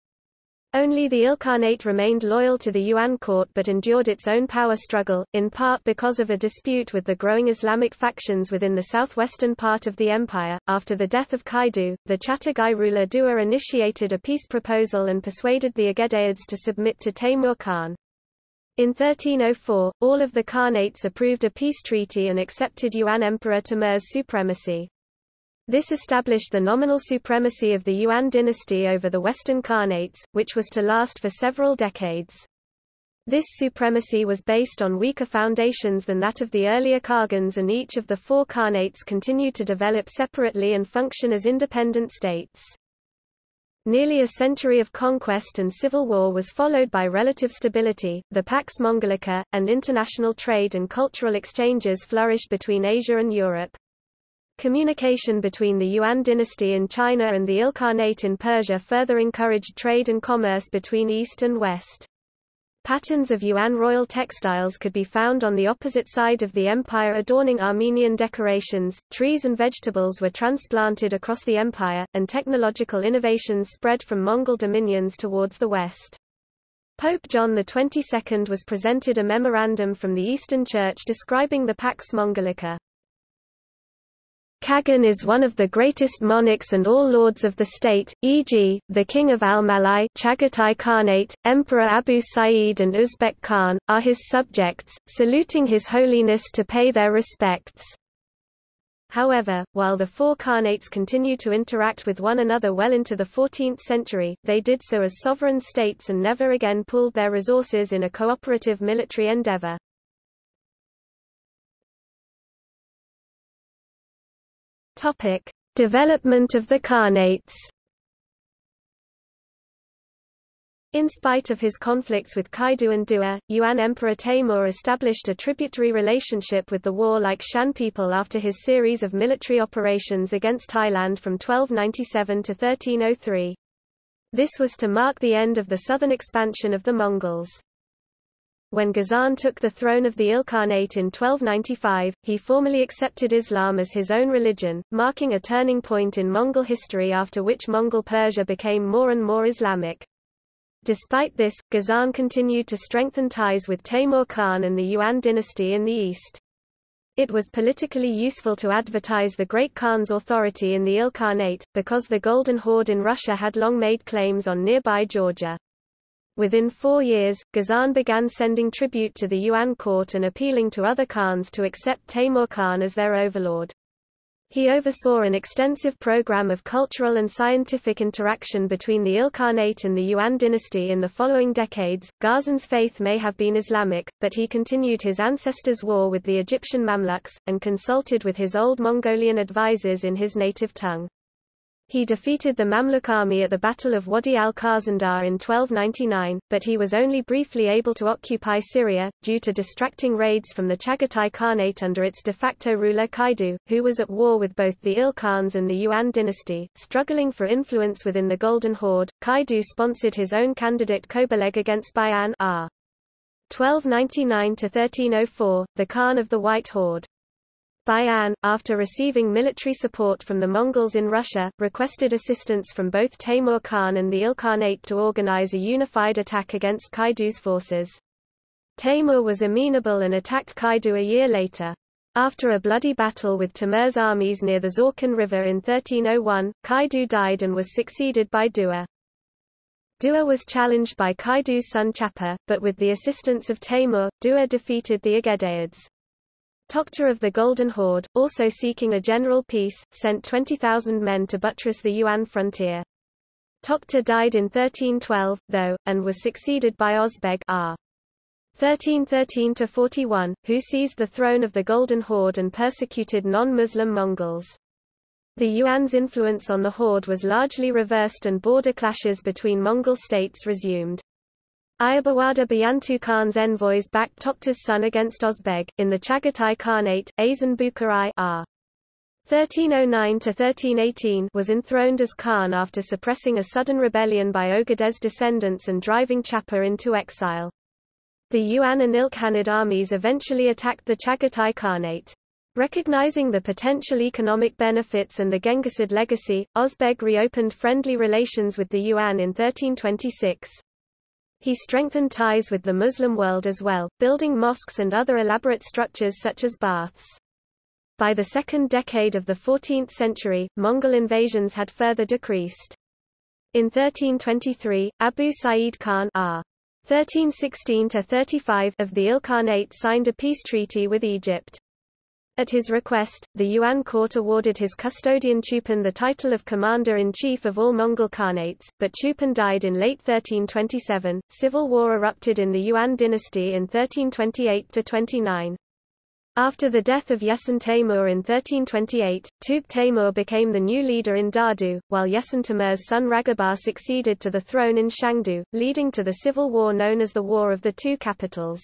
Only the Ilkhanate remained loyal to the Yuan court but endured its own power struggle, in part because of a dispute with the growing Islamic factions within the southwestern part of the empire. After the death of Kaidu, the Chagatai ruler Dua initiated a peace proposal and persuaded the Ögedeids to submit to Taimur Khan. In 1304, all of the Khanates approved a peace treaty and accepted Yuan Emperor Timur's supremacy. This established the nominal supremacy of the Yuan dynasty over the Western Khanates, which was to last for several decades. This supremacy was based on weaker foundations than that of the earlier Khagans and each of the four Khanates continued to develop separately and function as independent states. Nearly a century of conquest and civil war was followed by relative stability, the Pax Mongolica, and international trade and cultural exchanges flourished between Asia and Europe. Communication between the Yuan dynasty in China and the Ilkhanate in Persia further encouraged trade and commerce between East and West. Patterns of Yuan royal textiles could be found on the opposite side of the empire adorning Armenian decorations, trees and vegetables were transplanted across the empire, and technological innovations spread from Mongol dominions towards the west. Pope John XXII was presented a memorandum from the Eastern Church describing the Pax Mongolica. Khagan is one of the greatest monarchs and all lords of the state, e.g., the king of Al-Malai Chagatai Khanate, Emperor Abu Sa'id and Uzbek Khan, are his subjects, saluting his holiness to pay their respects. However, while the four Khanates continue to interact with one another well into the 14th century, they did so as sovereign states and never again pooled their resources in a cooperative military endeavor. Topic: Development of the Khanates. In spite of his conflicts with Kaidu and Dua, Yuan Emperor Taimur established a tributary relationship with the warlike Shan people after his series of military operations against Thailand from 1297 to 1303. This was to mark the end of the southern expansion of the Mongols. When Ghazan took the throne of the Ilkhanate in 1295, he formally accepted Islam as his own religion, marking a turning point in Mongol history after which Mongol Persia became more and more Islamic. Despite this, Ghazan continued to strengthen ties with Taimur Khan and the Yuan dynasty in the east. It was politically useful to advertise the Great Khan's authority in the Ilkhanate, because the Golden Horde in Russia had long made claims on nearby Georgia. Within four years, Ghazan began sending tribute to the Yuan court and appealing to other Khans to accept Taimur Khan as their overlord. He oversaw an extensive program of cultural and scientific interaction between the Ilkhanate and the Yuan dynasty in the following decades. Ghazan's faith may have been Islamic, but he continued his ancestors' war with the Egyptian Mamluks, and consulted with his old Mongolian advisors in his native tongue. He defeated the Mamluk army at the Battle of Wadi al-Khazandar in 1299, but he was only briefly able to occupy Syria, due to distracting raids from the Chagatai Khanate under its de facto ruler Kaidu, who was at war with both the Il-Khans and the Yuan dynasty. Struggling for influence within the Golden Horde, Kaidu sponsored his own candidate Kobeleg against Bayan r. 1299–1304, the Khan of the White Horde. Bayan, after receiving military support from the Mongols in Russia, requested assistance from both Taimur Khan and the Ilkhanate to organize a unified attack against Kaidu's forces. Taimur was amenable and attacked Kaidu a year later. After a bloody battle with Timur's armies near the Zavkhan River in 1301, Kaidu died and was succeeded by Dua. Dua was challenged by Kaidu's son Chapar, but with the assistance of Taimur, Dua defeated the Ögedeids. Tokhta of the Golden Horde, also seeking a general peace, sent 20,000 men to buttress the Yuan frontier. Tokhta died in 1312, though, and was succeeded by Ozbeg r. 1313–41, who seized the throne of the Golden Horde and persecuted non-Muslim Mongols. The Yuan's influence on the Horde was largely reversed and border clashes between Mongol states resumed. Ayurbarwada Buyantu Khan's envoys backed Tokhta's son against Ozbeg, in the Chagatai Khanate, Azan Bukharai r. 1309–1318 was enthroned as Khan after suppressing a sudden rebellion by Ogad's descendants and driving Chapar into exile. The Yuan and Ilkhanid armies eventually attacked the Chagatai Khanate. Recognizing the potential economic benefits and the Genghisid legacy, Ozbeg reopened friendly relations with the Yuan in 1326. He strengthened ties with the Muslim world as well, building mosques and other elaborate structures such as baths. By the second decade of the 14th century, Mongol invasions had further decreased. In 1323, Abu Sa'id Khan R. 1316-35 of the Ilkhanate signed a peace treaty with Egypt. At his request, the Yuan court awarded his custodian Chupan the title of commander-in-chief of all Mongol Khanates, but Chupan died in late 1327. Civil war erupted in the Yuan dynasty in 1328-29. After the death of Yeson Taimur in 1328, Tugh Taimur became the new leader in Dadu, while Yeson Timur's son Raghabar succeeded to the throne in Shangdu, leading to the civil war known as the War of the Two Capitals.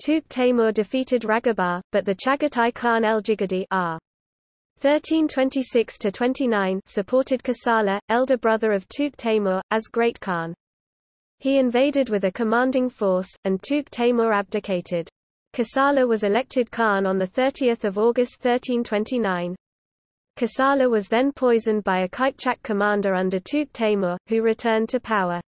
Tugh Taimur defeated Raghabar, but the Chagatai Khan el-Jigadi r. 1326-29 supported Kusala, elder brother of Tugh Taimur, as Great Khan. He invaded with a commanding force, and Tugh Taimur abdicated. Kasala was elected Khan on 30 August 1329. Kasala was then poisoned by a Kipchak commander under Tugh Taimur, who returned to power.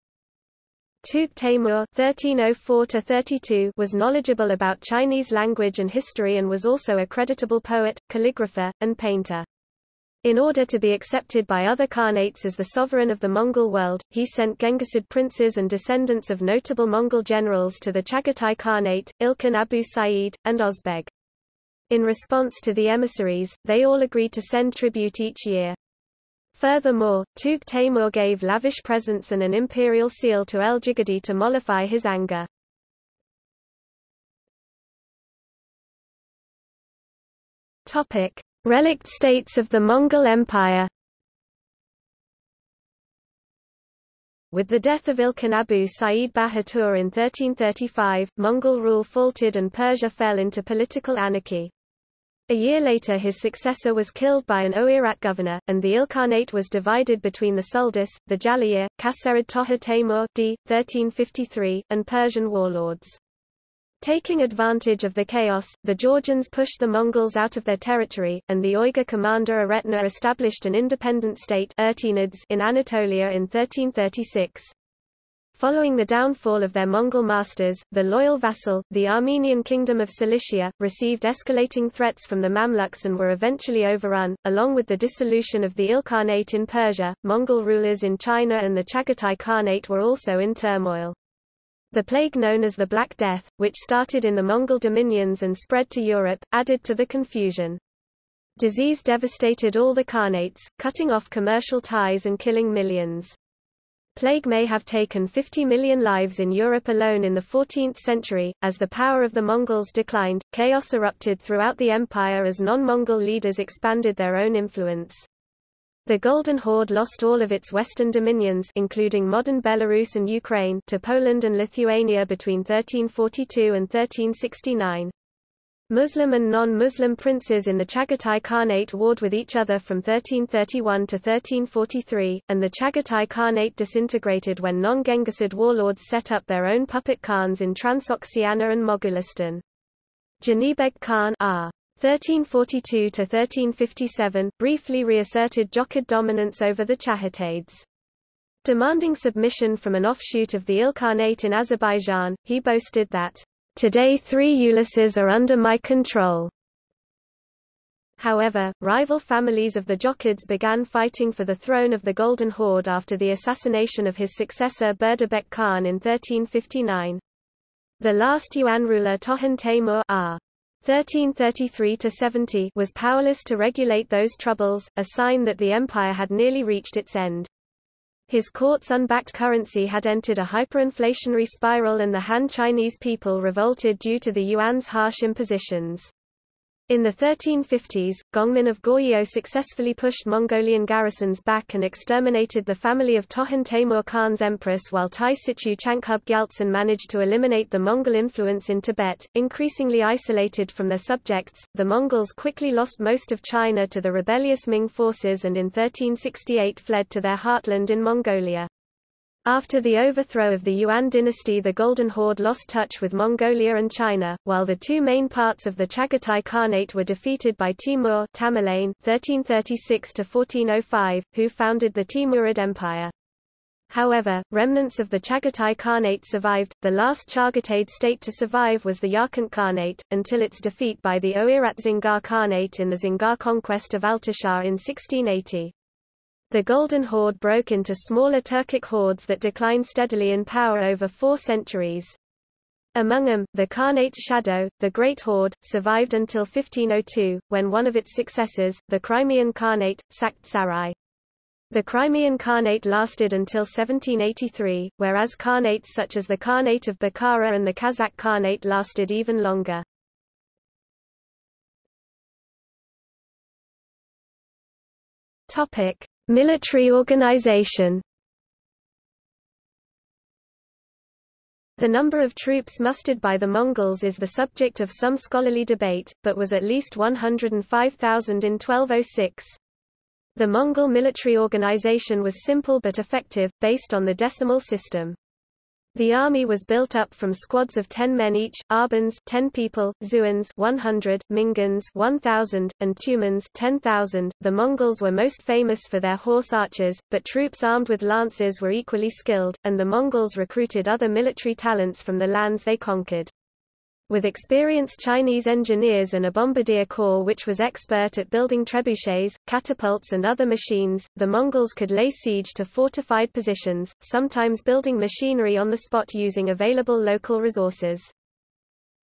Tugh Taimur (1304–32) was knowledgeable about Chinese language and history and was also a creditable poet, calligrapher, and painter. In order to be accepted by other Khanates as the sovereign of the Mongol world, he sent Genghisid princes and descendants of notable Mongol generals to the Chagatai Khanate, Ilkhan Abu Sa'id, and Ozbeg. In response to the emissaries, they all agreed to send tribute each year. Furthermore, Tugh Taimur gave lavish presents and an imperial seal to El-Jigadi to mollify his anger. Topic. Relict states of the Mongol Empire With the death of Ilkhan Abu Sa'id Bahatur in 1335, Mongol rule faltered and Persia fell into political anarchy. A year later his successor was killed by an Oirat governor, and the Ilkhanate was divided between the Suldus, the Jalayir, Kaserid Toha d. 1353, and Persian warlords. Taking advantage of the chaos, the Georgians pushed the Mongols out of their territory, and the Uyghur commander Aretna established an independent state in Anatolia in 1336. Following the downfall of their Mongol masters, the loyal vassal, the Armenian kingdom of Cilicia, received escalating threats from the Mamluks and were eventually overrun. Along with the dissolution of the Ilkhanate in Persia, Mongol rulers in China and the Chagatai Khanate were also in turmoil. The plague known as the Black Death, which started in the Mongol dominions and spread to Europe, added to the confusion. Disease devastated all the Khanates, cutting off commercial ties and killing millions. Plague may have taken 50 million lives in Europe alone in the 14th century. As the power of the Mongols declined, chaos erupted throughout the empire as non-Mongol leaders expanded their own influence. The Golden Horde lost all of its western dominions including modern Belarus and Ukraine to Poland and Lithuania between 1342 and 1369. Muslim and non-Muslim princes in the Chagatai Khanate warred with each other from 1331 to 1343, and the Chagatai Khanate disintegrated when non-Genghisid warlords set up their own puppet khans in Transoxiana and Mogulistan. Janibeg Khan R. 1342–1357, briefly reasserted Jochid dominance over the Chagataids. Demanding submission from an offshoot of the Ilkhanate in Azerbaijan, he boasted that, "...today three uluses are under my control." However, rival families of the Jochids began fighting for the throne of the Golden Horde after the assassination of his successor Berdebek Khan in 1359. The last Yuan ruler Tohan Taimur R. 1333–70 was powerless to regulate those troubles, a sign that the empire had nearly reached its end. His court's unbacked currency had entered a hyperinflationary spiral and the Han Chinese people revolted due to the yuan's harsh impositions. In the 1350s, Gongmin of Goryeo successfully pushed Mongolian garrisons back and exterminated the family of Tohan Temur Khan's empress while Tai Situ Changchub Gyaltsen managed to eliminate the Mongol influence in Tibet. Increasingly isolated from their subjects, the Mongols quickly lost most of China to the rebellious Ming forces and in 1368 fled to their heartland in Mongolia. After the overthrow of the Yuan dynasty the Golden Horde lost touch with Mongolia and China, while the two main parts of the Chagatai Khanate were defeated by Timur Tamerlane 1336 who founded the Timurid Empire. However, remnants of the Chagatai Khanate survived. The last Chagatai state to survive was the Yarkant Khanate, until its defeat by the Oirat Dzungar Khanate in the Dzungar conquest of Altishahr in 1680. The Golden Horde broke into smaller Turkic hordes that declined steadily in power over four centuries. Among them, the Khanate's shadow, the Great Horde, survived until 1502, when one of its successors, the Crimean Khanate, sacked Sarai. The Crimean Khanate lasted until 1783, whereas Khanates such as the Khanate of Bukhara and the Kazakh Khanate lasted even longer. Topic: Military organization The number of troops mustered by the Mongols is the subject of some scholarly debate, but was at least 105,000 in 1206. The Mongol military organization was simple but effective, based on the decimal system. The army was built up from squads of 10 men each, Arbans 10 people, Zuans 100, Mingans 1000, and Tumans 10,000. The Mongols were most famous for their horse archers, but troops armed with lances were equally skilled, and the Mongols recruited other military talents from the lands they conquered. With experienced Chinese engineers and a bombardier corps which was expert at building trebuchets, catapults and other machines, the Mongols could lay siege to fortified positions, sometimes building machinery on the spot using available local resources.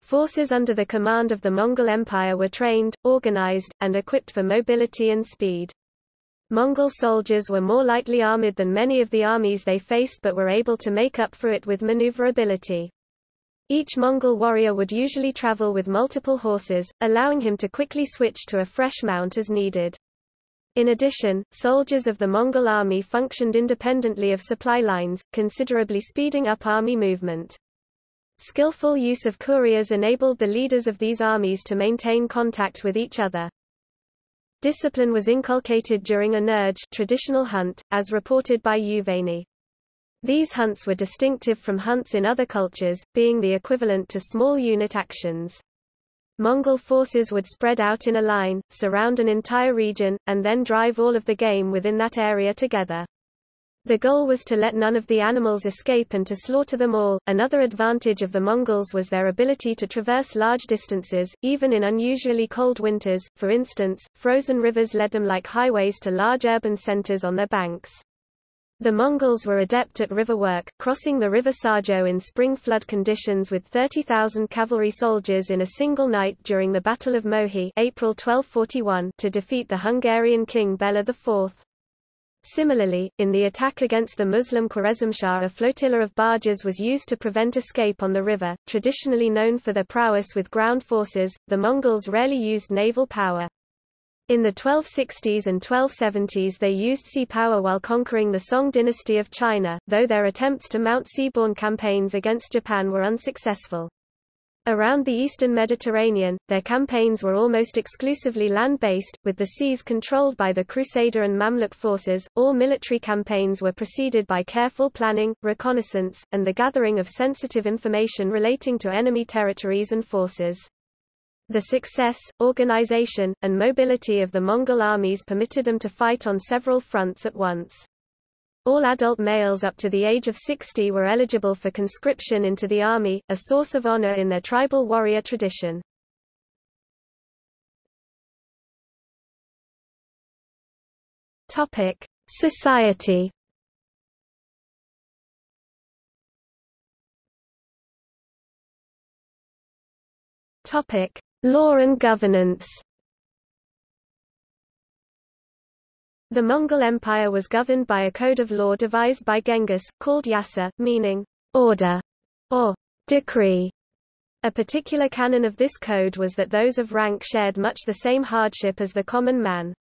Forces under the command of the Mongol Empire were trained, organized, and equipped for mobility and speed. Mongol soldiers were more lightly armored than many of the armies they faced but were able to make up for it with maneuverability. Each Mongol warrior would usually travel with multiple horses, allowing him to quickly switch to a fresh mount as needed. In addition, soldiers of the Mongol army functioned independently of supply lines, considerably speeding up army movement. Skillful use of couriers enabled the leaders of these armies to maintain contact with each other. Discipline was inculcated during a nerge traditional hunt, as reported by Juvayni. These hunts were distinctive from hunts in other cultures, being the equivalent to small unit actions. Mongol forces would spread out in a line, surround an entire region, and then drive all of the game within that area together. The goal was to let none of the animals escape and to slaughter them all. Another advantage of the Mongols was their ability to traverse large distances, even in unusually cold winters. For instance, frozen rivers led them like highways to large urban centers on their banks. The Mongols were adept at river work, crossing the river Sajo in spring flood conditions with 30,000 cavalry soldiers in a single night during the Battle of Mohi April 1241 to defeat the Hungarian king Bela IV. Similarly, in the attack against the Muslim Khwarezmshah a flotilla of barges was used to prevent escape on the river. Traditionally known for their prowess with ground forces, the Mongols rarely used naval power. In the 1260s and 1270s they used sea power while conquering the Song dynasty of China, though their attempts to mount seaborne campaigns against Japan were unsuccessful. Around the eastern Mediterranean, their campaigns were almost exclusively land-based, with the seas controlled by the Crusader and Mamluk forces. All military campaigns were preceded by careful planning, reconnaissance, and the gathering of sensitive information relating to enemy territories and forces. The success, organization, and mobility of the Mongol armies permitted them to fight on several fronts at once. All adult males up to the age of 60 were eligible for conscription into the army, a source of honor in their tribal warrior tradition. Topic: Society. Topic: Law and governance The Mongol Empire was governed by a code of law devised by Genghis, called yasa, meaning order or decree. A particular canon of this code was that those of rank shared much the same hardship as the common man.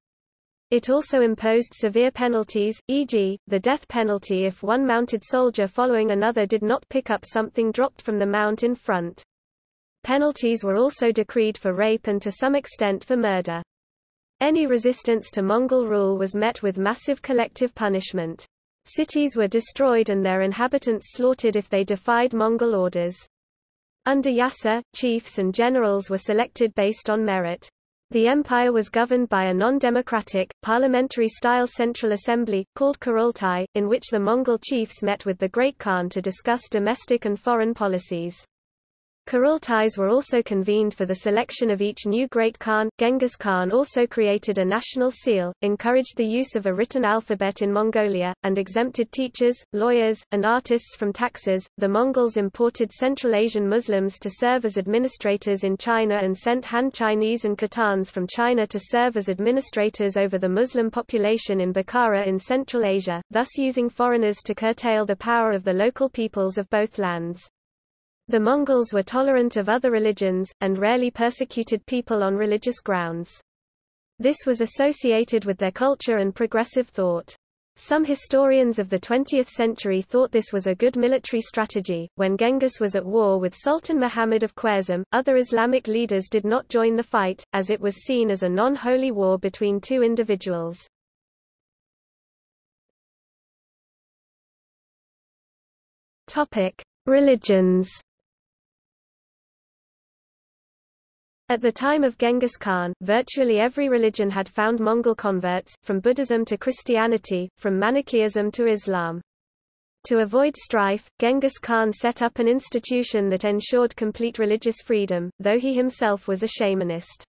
It also imposed severe penalties, e.g., the death penalty if one mounted soldier following another did not pick up something dropped from the mount in front. Penalties were also decreed for rape and to some extent for murder. Any resistance to Mongol rule was met with massive collective punishment. Cities were destroyed and their inhabitants slaughtered if they defied Mongol orders. Under Yasa, chiefs and generals were selected based on merit. The empire was governed by a non-democratic, parliamentary-style central assembly, called Kurultai, in which the Mongol chiefs met with the Great Khan to discuss domestic and foreign policies. Kurultais were also convened for the selection of each new Great Khan. Genghis Khan also created a national seal, encouraged the use of a written alphabet in Mongolia, and exempted teachers, lawyers, and artists from taxes. The Mongols imported Central Asian Muslims to serve as administrators in China and sent Han Chinese and Khitans from China to serve as administrators over the Muslim population in Bukhara in Central Asia, thus using foreigners to curtail the power of the local peoples of both lands. The Mongols were tolerant of other religions, and rarely persecuted people on religious grounds. This was associated with their culture and progressive thought. Some historians of the 20th century thought this was a good military strategy. When Genghis was at war with Sultan Muhammad of Khwarezm, other Islamic leaders did not join the fight, as it was seen as a non-holy war between two individuals. Religions. At the time of Genghis Khan, virtually every religion had found Mongol converts, from Buddhism to Christianity, from Manichaeism to Islam. To avoid strife, Genghis Khan set up an institution that ensured complete religious freedom, though he himself was a shamanist.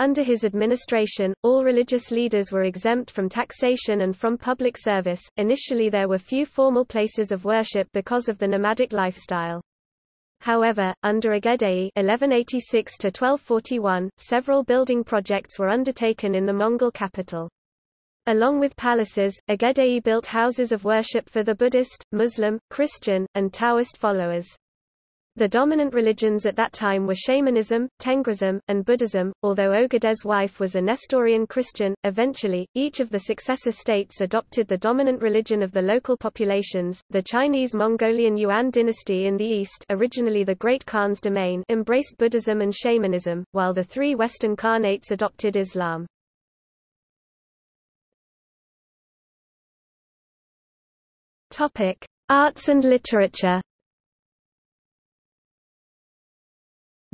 Under his administration, all religious leaders were exempt from taxation and from public service. Initially there were few formal places of worship because of the nomadic lifestyle. However, under Ögedei (1186–1241), several building projects were undertaken in the Mongol capital. Along with palaces, Ögedei built houses of worship for the Buddhist, Muslim, Christian, and Taoist followers. The dominant religions at that time were shamanism, Tengrism, and Buddhism, although Ögedei's wife was a Nestorian Christian. Eventually, each of the successor states adopted the dominant religion of the local populations. The Chinese Mongolian Yuan dynasty in the east, originally the Great Khan's domain, embraced Buddhism and shamanism, while the three western Khanates adopted Islam. Topic: Arts and literature.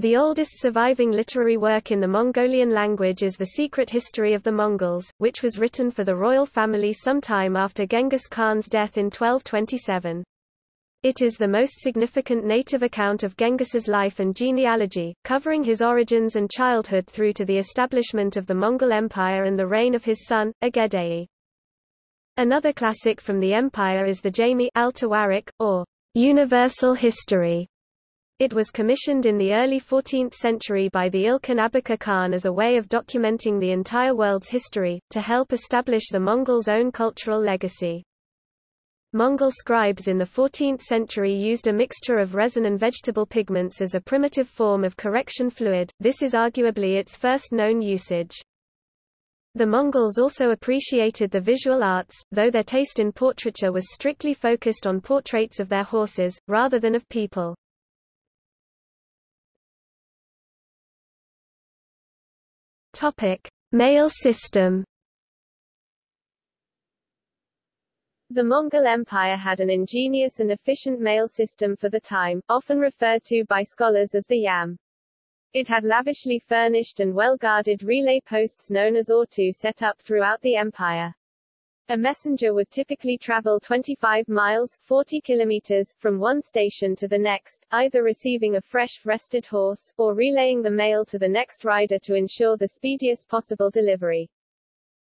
The oldest surviving literary work in the Mongolian language is The Secret History of the Mongols, which was written for the royal family sometime after Genghis Khan's death in 1227. It is the most significant native account of Genghis's life and genealogy, covering his origins and childhood through to the establishment of the Mongol Empire and the reign of his son, Ögedei. Another classic from the empire is the Jami al or Universal History, it was commissioned in the early 14th century by the Ilkhan Abaka Khan as a way of documenting the entire world's history, to help establish the Mongols' own cultural legacy. Mongol scribes in the 14th century used a mixture of resin and vegetable pigments as a primitive form of correction fluid, this is arguably its first known usage. The Mongols also appreciated the visual arts, though their taste in portraiture was strictly focused on portraits of their horses, rather than of people. Topic: Mail system. The Mongol Empire had an ingenious and efficient mail system for the time, often referred to by scholars as the Yam. It had lavishly furnished and well-guarded relay posts known as Ortu set up throughout the empire. A messenger would typically travel 25 miles 40 kilometers, from one station to the next, either receiving a fresh, rested horse, or relaying the mail to the next rider to ensure the speediest possible delivery.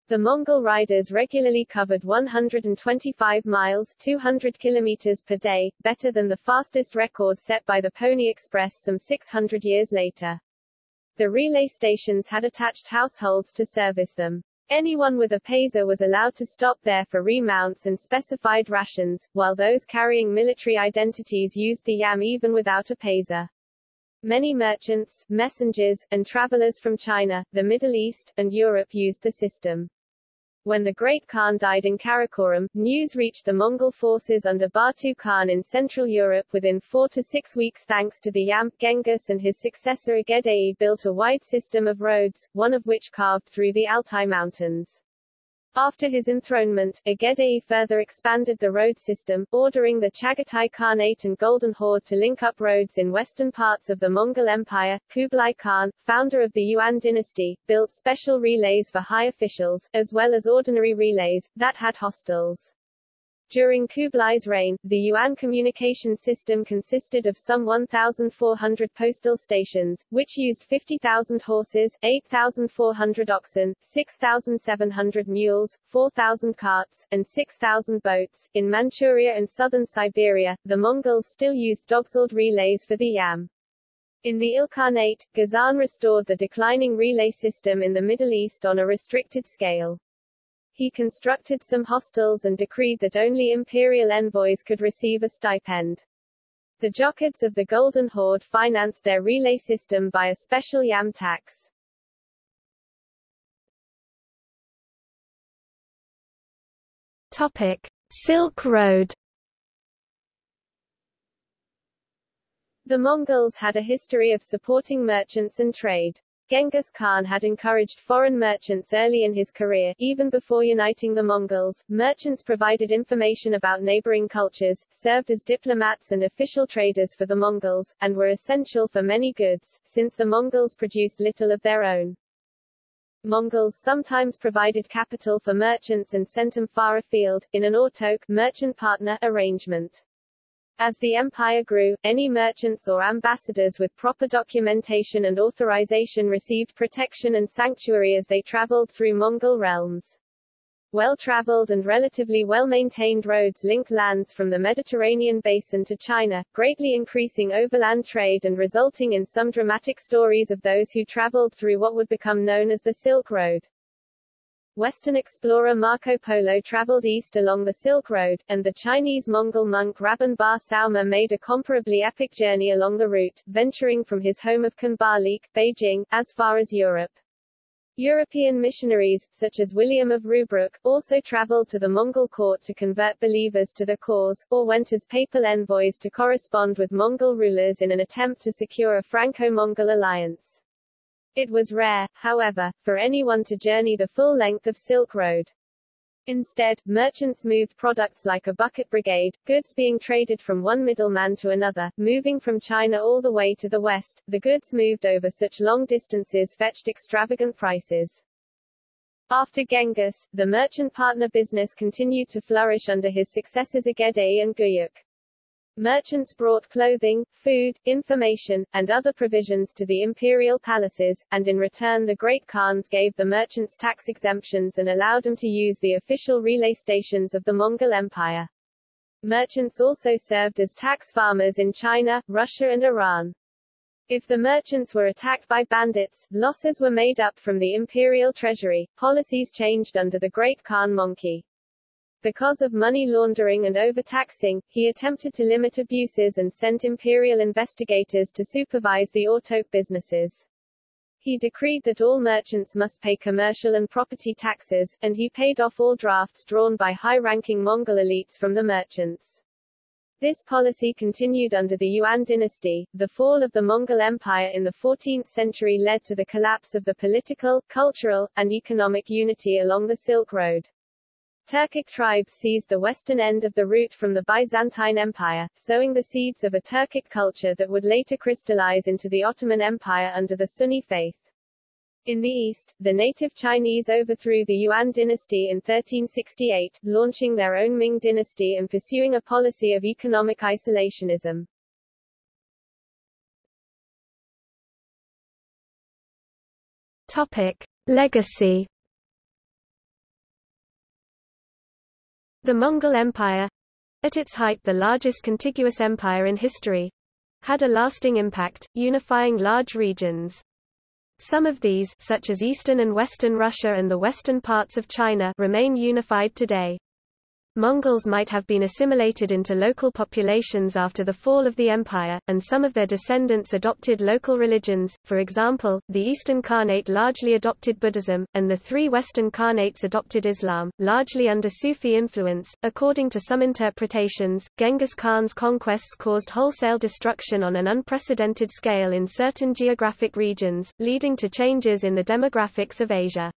The Mongol riders regularly covered 125 miles 200 kilometers per day, better than the fastest record set by the Pony Express some 600 years later. The relay stations had attached households to service them. Anyone with a paiza was allowed to stop there for remounts and specified rations, while those carrying military identities used the yam even without a paiza. Many merchants, messengers, and travelers from China, the Middle East, and Europe used the system. When the Great Khan died in Karakoram, news reached the Mongol forces under Batu Khan in Central Europe within four to six weeks thanks to the Yam. Genghis and his successor Ögedei built a wide system of roads, one of which carved through the Altai Mountains. After his enthronement, Ögedei further expanded the road system, ordering the Chagatai Khanate and Golden Horde to link up roads in western parts of the Mongol Empire. Kublai Khan, founder of the Yuan dynasty, built special relays for high officials, as well as ordinary relays, that had hostels. During Kublai's reign, the Yuan communication system consisted of some 1,400 postal stations, which used 50,000 horses, 8,400 oxen, 6,700 mules, 4,000 carts, and 6,000 boats. In Manchuria and southern Siberia, the Mongols still used dogsled relays for the Yam. In the Ilkhanate, Ghazan restored the declining relay system in the Middle East on a restricted scale. He constructed some hostels and decreed that only imperial envoys could receive a stipend. The Jochids of the Golden Horde financed their relay system by a special yam tax. Topic: Silk Road. The Mongols had a history of supporting merchants and trade. Genghis Khan had encouraged foreign merchants early in his career, even before uniting the Mongols. Merchants provided information about neighboring cultures, served as diplomats and official traders for the Mongols, and were essential for many goods, since the Mongols produced little of their own. Mongols sometimes provided capital for merchants and sent them far afield, in an ortogh merchant partner arrangement. As the empire grew, any merchants or ambassadors with proper documentation and authorization received protection and sanctuary as they traveled through Mongol realms. Well-traveled and relatively well-maintained roads linked lands from the Mediterranean basin to China, greatly increasing overland trade and resulting in some dramatic stories of those who traveled through what would become known as the Silk Road. Western explorer Marco Polo traveled east along the Silk Road, and the Chinese-Mongol monk Rabban Bar Sauma made a comparably epic journey along the route, venturing from his home of Khanbalik, Beijing, as far as Europe. European missionaries, such as William of Rubruck, also traveled to the Mongol court to convert believers to the cause, or went as papal envoys to correspond with Mongol rulers in an attempt to secure a Franco-Mongol alliance. It was rare, however, for anyone to journey the full length of Silk Road. Instead, merchants moved products like a bucket brigade, goods being traded from one middleman to another, moving from China all the way to the west. The goods moved over such long distances fetched extravagant prices. After Genghis, the merchant partner business continued to flourish under his successors Ögedei and Guyuk. Merchants brought clothing, food, information, and other provisions to the imperial palaces, and in return the Great Khans gave the merchants tax exemptions and allowed them to use the official relay stations of the Mongol Empire. Merchants also served as tax farmers in China, Russia and Iran. If the merchants were attacked by bandits, losses were made up from the imperial treasury. Policies changed under the Great Khan Möngke. Because of money laundering and overtaxing, he attempted to limit abuses and sent imperial investigators to supervise the ortogh businesses. He decreed that all merchants must pay commercial and property taxes, and he paid off all drafts drawn by high-ranking Mongol elites from the merchants. This policy continued under the Yuan dynasty. The fall of the Mongol Empire in the 14th century led to the collapse of the political, cultural, and economic unity along the Silk Road. Turkic tribes seized the western end of the route from the Byzantine Empire, sowing the seeds of a Turkic culture that would later crystallize into the Ottoman Empire under the Sunni faith. In the east, the native Chinese overthrew the Yuan dynasty in 1368, launching their own Ming dynasty and pursuing a policy of economic isolationism. Topic. Legacy The Mongol Empire at its height the largest contiguous empire in history had a lasting impact, unifying large regions. Some of these such as eastern and western Russia and the western parts of China remain unified today. Mongols might have been assimilated into local populations after the fall of the empire, and some of their descendants adopted local religions, for example, the Eastern Khanate largely adopted Buddhism, and the three Western Khanates adopted Islam, largely under Sufi influence. According to some interpretations, Genghis Khan's conquests caused wholesale destruction on an unprecedented scale in certain geographic regions, leading to changes in the demographics of Asia.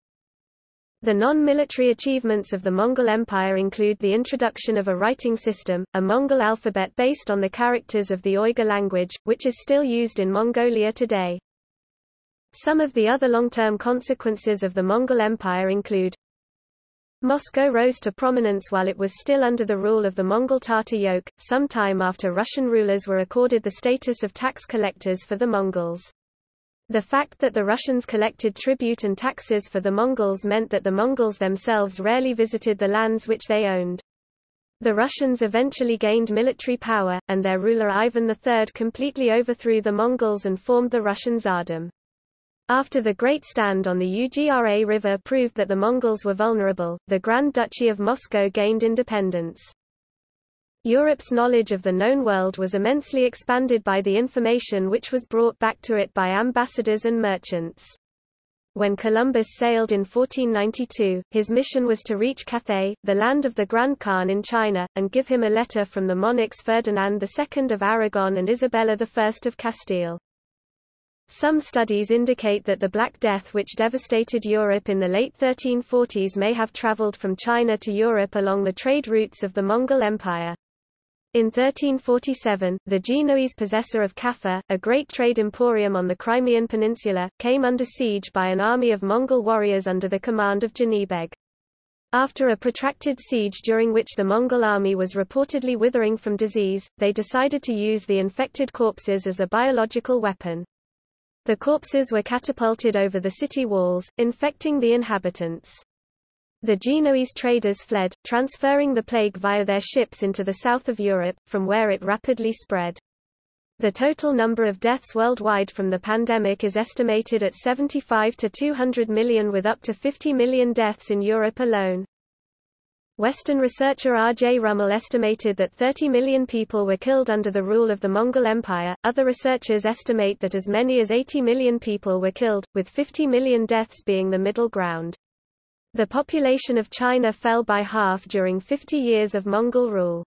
The non-military achievements of the Mongol Empire include the introduction of a writing system, a Mongol alphabet based on the characters of the Uyghur language, which is still used in Mongolia today. Some of the other long-term consequences of the Mongol Empire include Moscow rose to prominence while it was still under the rule of the Mongol Tatar yoke, some time after Russian rulers were accorded the status of tax collectors for the Mongols. The fact that the Russians collected tribute and taxes for the Mongols meant that the Mongols themselves rarely visited the lands which they owned. The Russians eventually gained military power, and their ruler Ivan III completely overthrew the Mongols and formed the Russian Tsardom. After the Great Stand on the Ugra River proved that the Mongols were vulnerable, the Grand Duchy of Moscow gained independence. Europe's knowledge of the known world was immensely expanded by the information which was brought back to it by ambassadors and merchants. When Columbus sailed in 1492, his mission was to reach Cathay, the land of the Grand Khan in China, and give him a letter from the monarchs Ferdinand II of Aragon and Isabella I of Castile. Some studies indicate that the Black Death which devastated Europe in the late 1340s may have traveled from China to Europe along the trade routes of the Mongol Empire. In 1347, the Genoese possessor of Kaffa, a great trade emporium on the Crimean peninsula, came under siege by an army of Mongol warriors under the command of Janibeg. After a protracted siege during which the Mongol army was reportedly withering from disease, they decided to use the infected corpses as a biological weapon. The corpses were catapulted over the city walls, infecting the inhabitants. The Genoese traders fled, transferring the plague via their ships into the south of Europe, from where it rapidly spread. The total number of deaths worldwide from the pandemic is estimated at 75 to 200 million with up to 50 million deaths in Europe alone. Western researcher R. J. Rummel estimated that 30 million people were killed under the rule of the Mongol Empire. Other researchers estimate that as many as 80 million people were killed, with 50 million deaths being the middle ground. The population of China fell by half during 50 years of Mongol rule.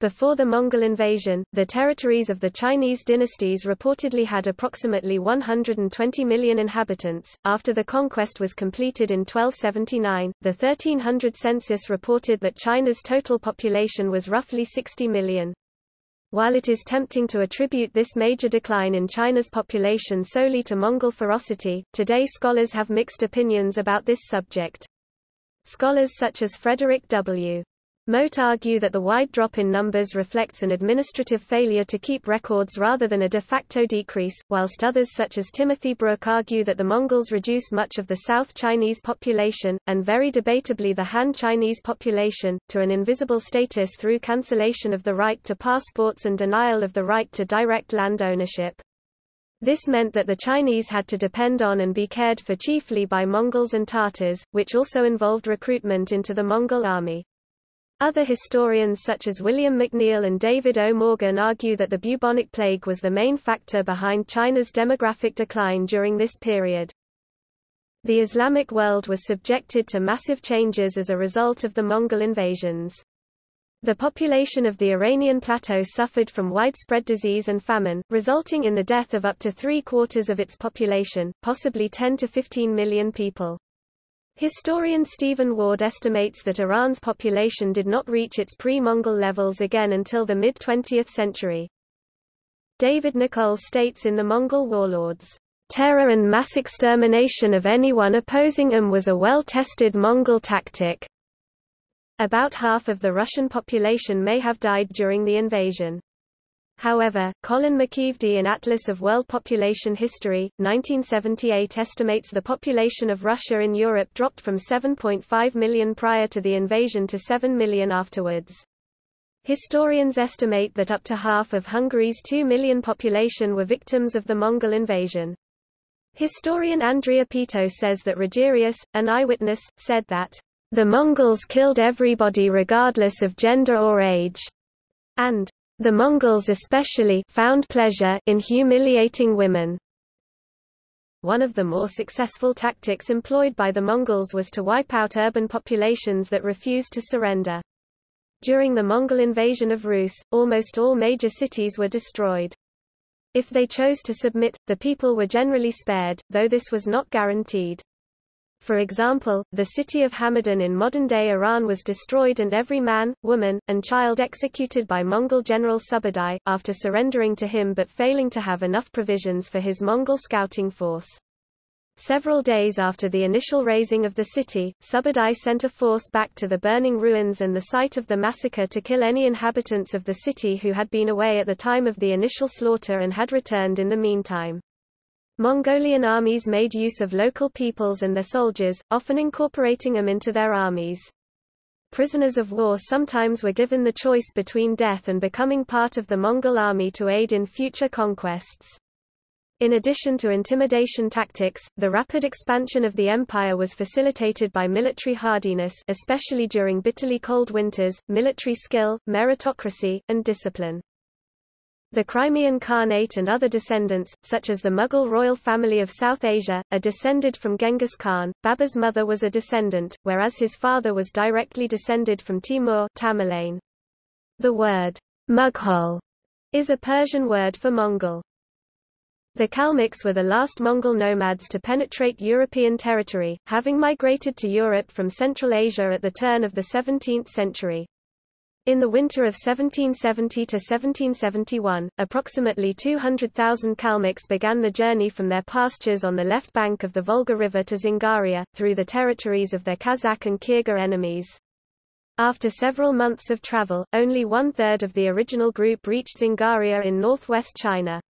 Before the Mongol invasion, the territories of the Chinese dynasties reportedly had approximately 120 million inhabitants. After the conquest was completed in 1279, the 1300 census reported that China's total population was roughly 60 million. While it is tempting to attribute this major decline in China's population solely to Mongol ferocity, today scholars have mixed opinions about this subject. Scholars such as Frederick W. Mote argue that the wide drop in numbers reflects an administrative failure to keep records rather than a de facto decrease, whilst others such as Timothy Brook argue that the Mongols reduced much of the South Chinese population, and very debatably the Han Chinese population, to an invisible status through cancellation of the right to passports and denial of the right to direct land ownership. This meant that the Chinese had to depend on and be cared for chiefly by Mongols and Tatars, which also involved recruitment into the Mongol army. Other historians such as William McNeill and David O. Morgan argue that the bubonic plague was the main factor behind China's demographic decline during this period. The Islamic world was subjected to massive changes as a result of the Mongol invasions. The population of the Iranian plateau suffered from widespread disease and famine, resulting in the death of up to three-quarters of its population, possibly 10 to 15 million people. Historian Stephen Ward estimates that Iran's population did not reach its pre-Mongol levels again until the mid-20th century. David Nicolle states in The Mongol Warlords, "...terror and mass extermination of anyone opposing them was a well-tested Mongol tactic." About half of the Russian population may have died during the invasion. However, Colin McEvedy in Atlas of World Population History, 1978 estimates the population of Russia in Europe dropped from 7.5 million prior to the invasion to 7 million afterwards. Historians estimate that up to half of Hungary's 2 million population were victims of the Mongol invasion. Historian Andrea Peto says that Rogerius, an eyewitness, said that The Mongols killed everybody regardless of gender or age, and the Mongols especially found pleasure in humiliating women. One of the more successful tactics employed by the Mongols was to wipe out urban populations that refused to surrender. During the Mongol invasion of Rus, almost all major cities were destroyed. If they chose to submit, the people were generally spared, though this was not guaranteed. For example, the city of Hamadan in modern-day Iran was destroyed and every man, woman, and child executed by Mongol general Subadai, after surrendering to him but failing to have enough provisions for his Mongol scouting force. Several days after the initial razing of the city, Subadai sent a force back to the burning ruins and the site of the massacre to kill any inhabitants of the city who had been away at the time of the initial slaughter and had returned in the meantime. Mongolian armies made use of local peoples and their soldiers, often incorporating them into their armies. Prisoners of war sometimes were given the choice between death and becoming part of the Mongol army to aid in future conquests. In addition to intimidation tactics, the rapid expansion of the empire was facilitated by military hardiness especially during bitterly cold winters, military skill, meritocracy, and discipline. The Crimean Khanate and other descendants, such as the Mughal royal family of South Asia, are descended from Genghis Khan. Babur's mother was a descendant, whereas his father was directly descended from Timur Tamerlane. The word Mughal is a Persian word for Mongol. The Kalmyks were the last Mongol nomads to penetrate European territory, having migrated to Europe from Central Asia at the turn of the 17th century. In the winter of 1770 to 1771, approximately 200,000 Kalmyks began the journey from their pastures on the left bank of the Volga River to Dzungaria, through the territories of their Kazakh and Kyrgyz enemies. After several months of travel, only one-third of the original group reached Dzungaria in northwest China.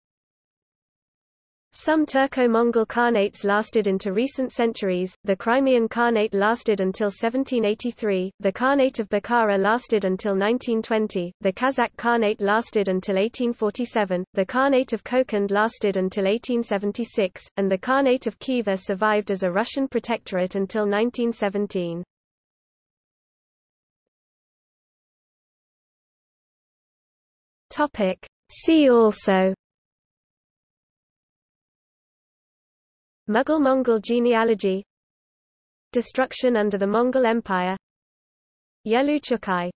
Some Turco-Mongol Khanates lasted into recent centuries, the Crimean Khanate lasted until 1783, the Khanate of Bukhara lasted until 1920, the Kazakh Khanate lasted until 1847, the Khanate of Kokand lasted until 1876, and the Khanate of Khiva survived as a Russian protectorate until 1917. See also Mughal-Mongol genealogy. Destruction under the Mongol Empire. Yelu Chucai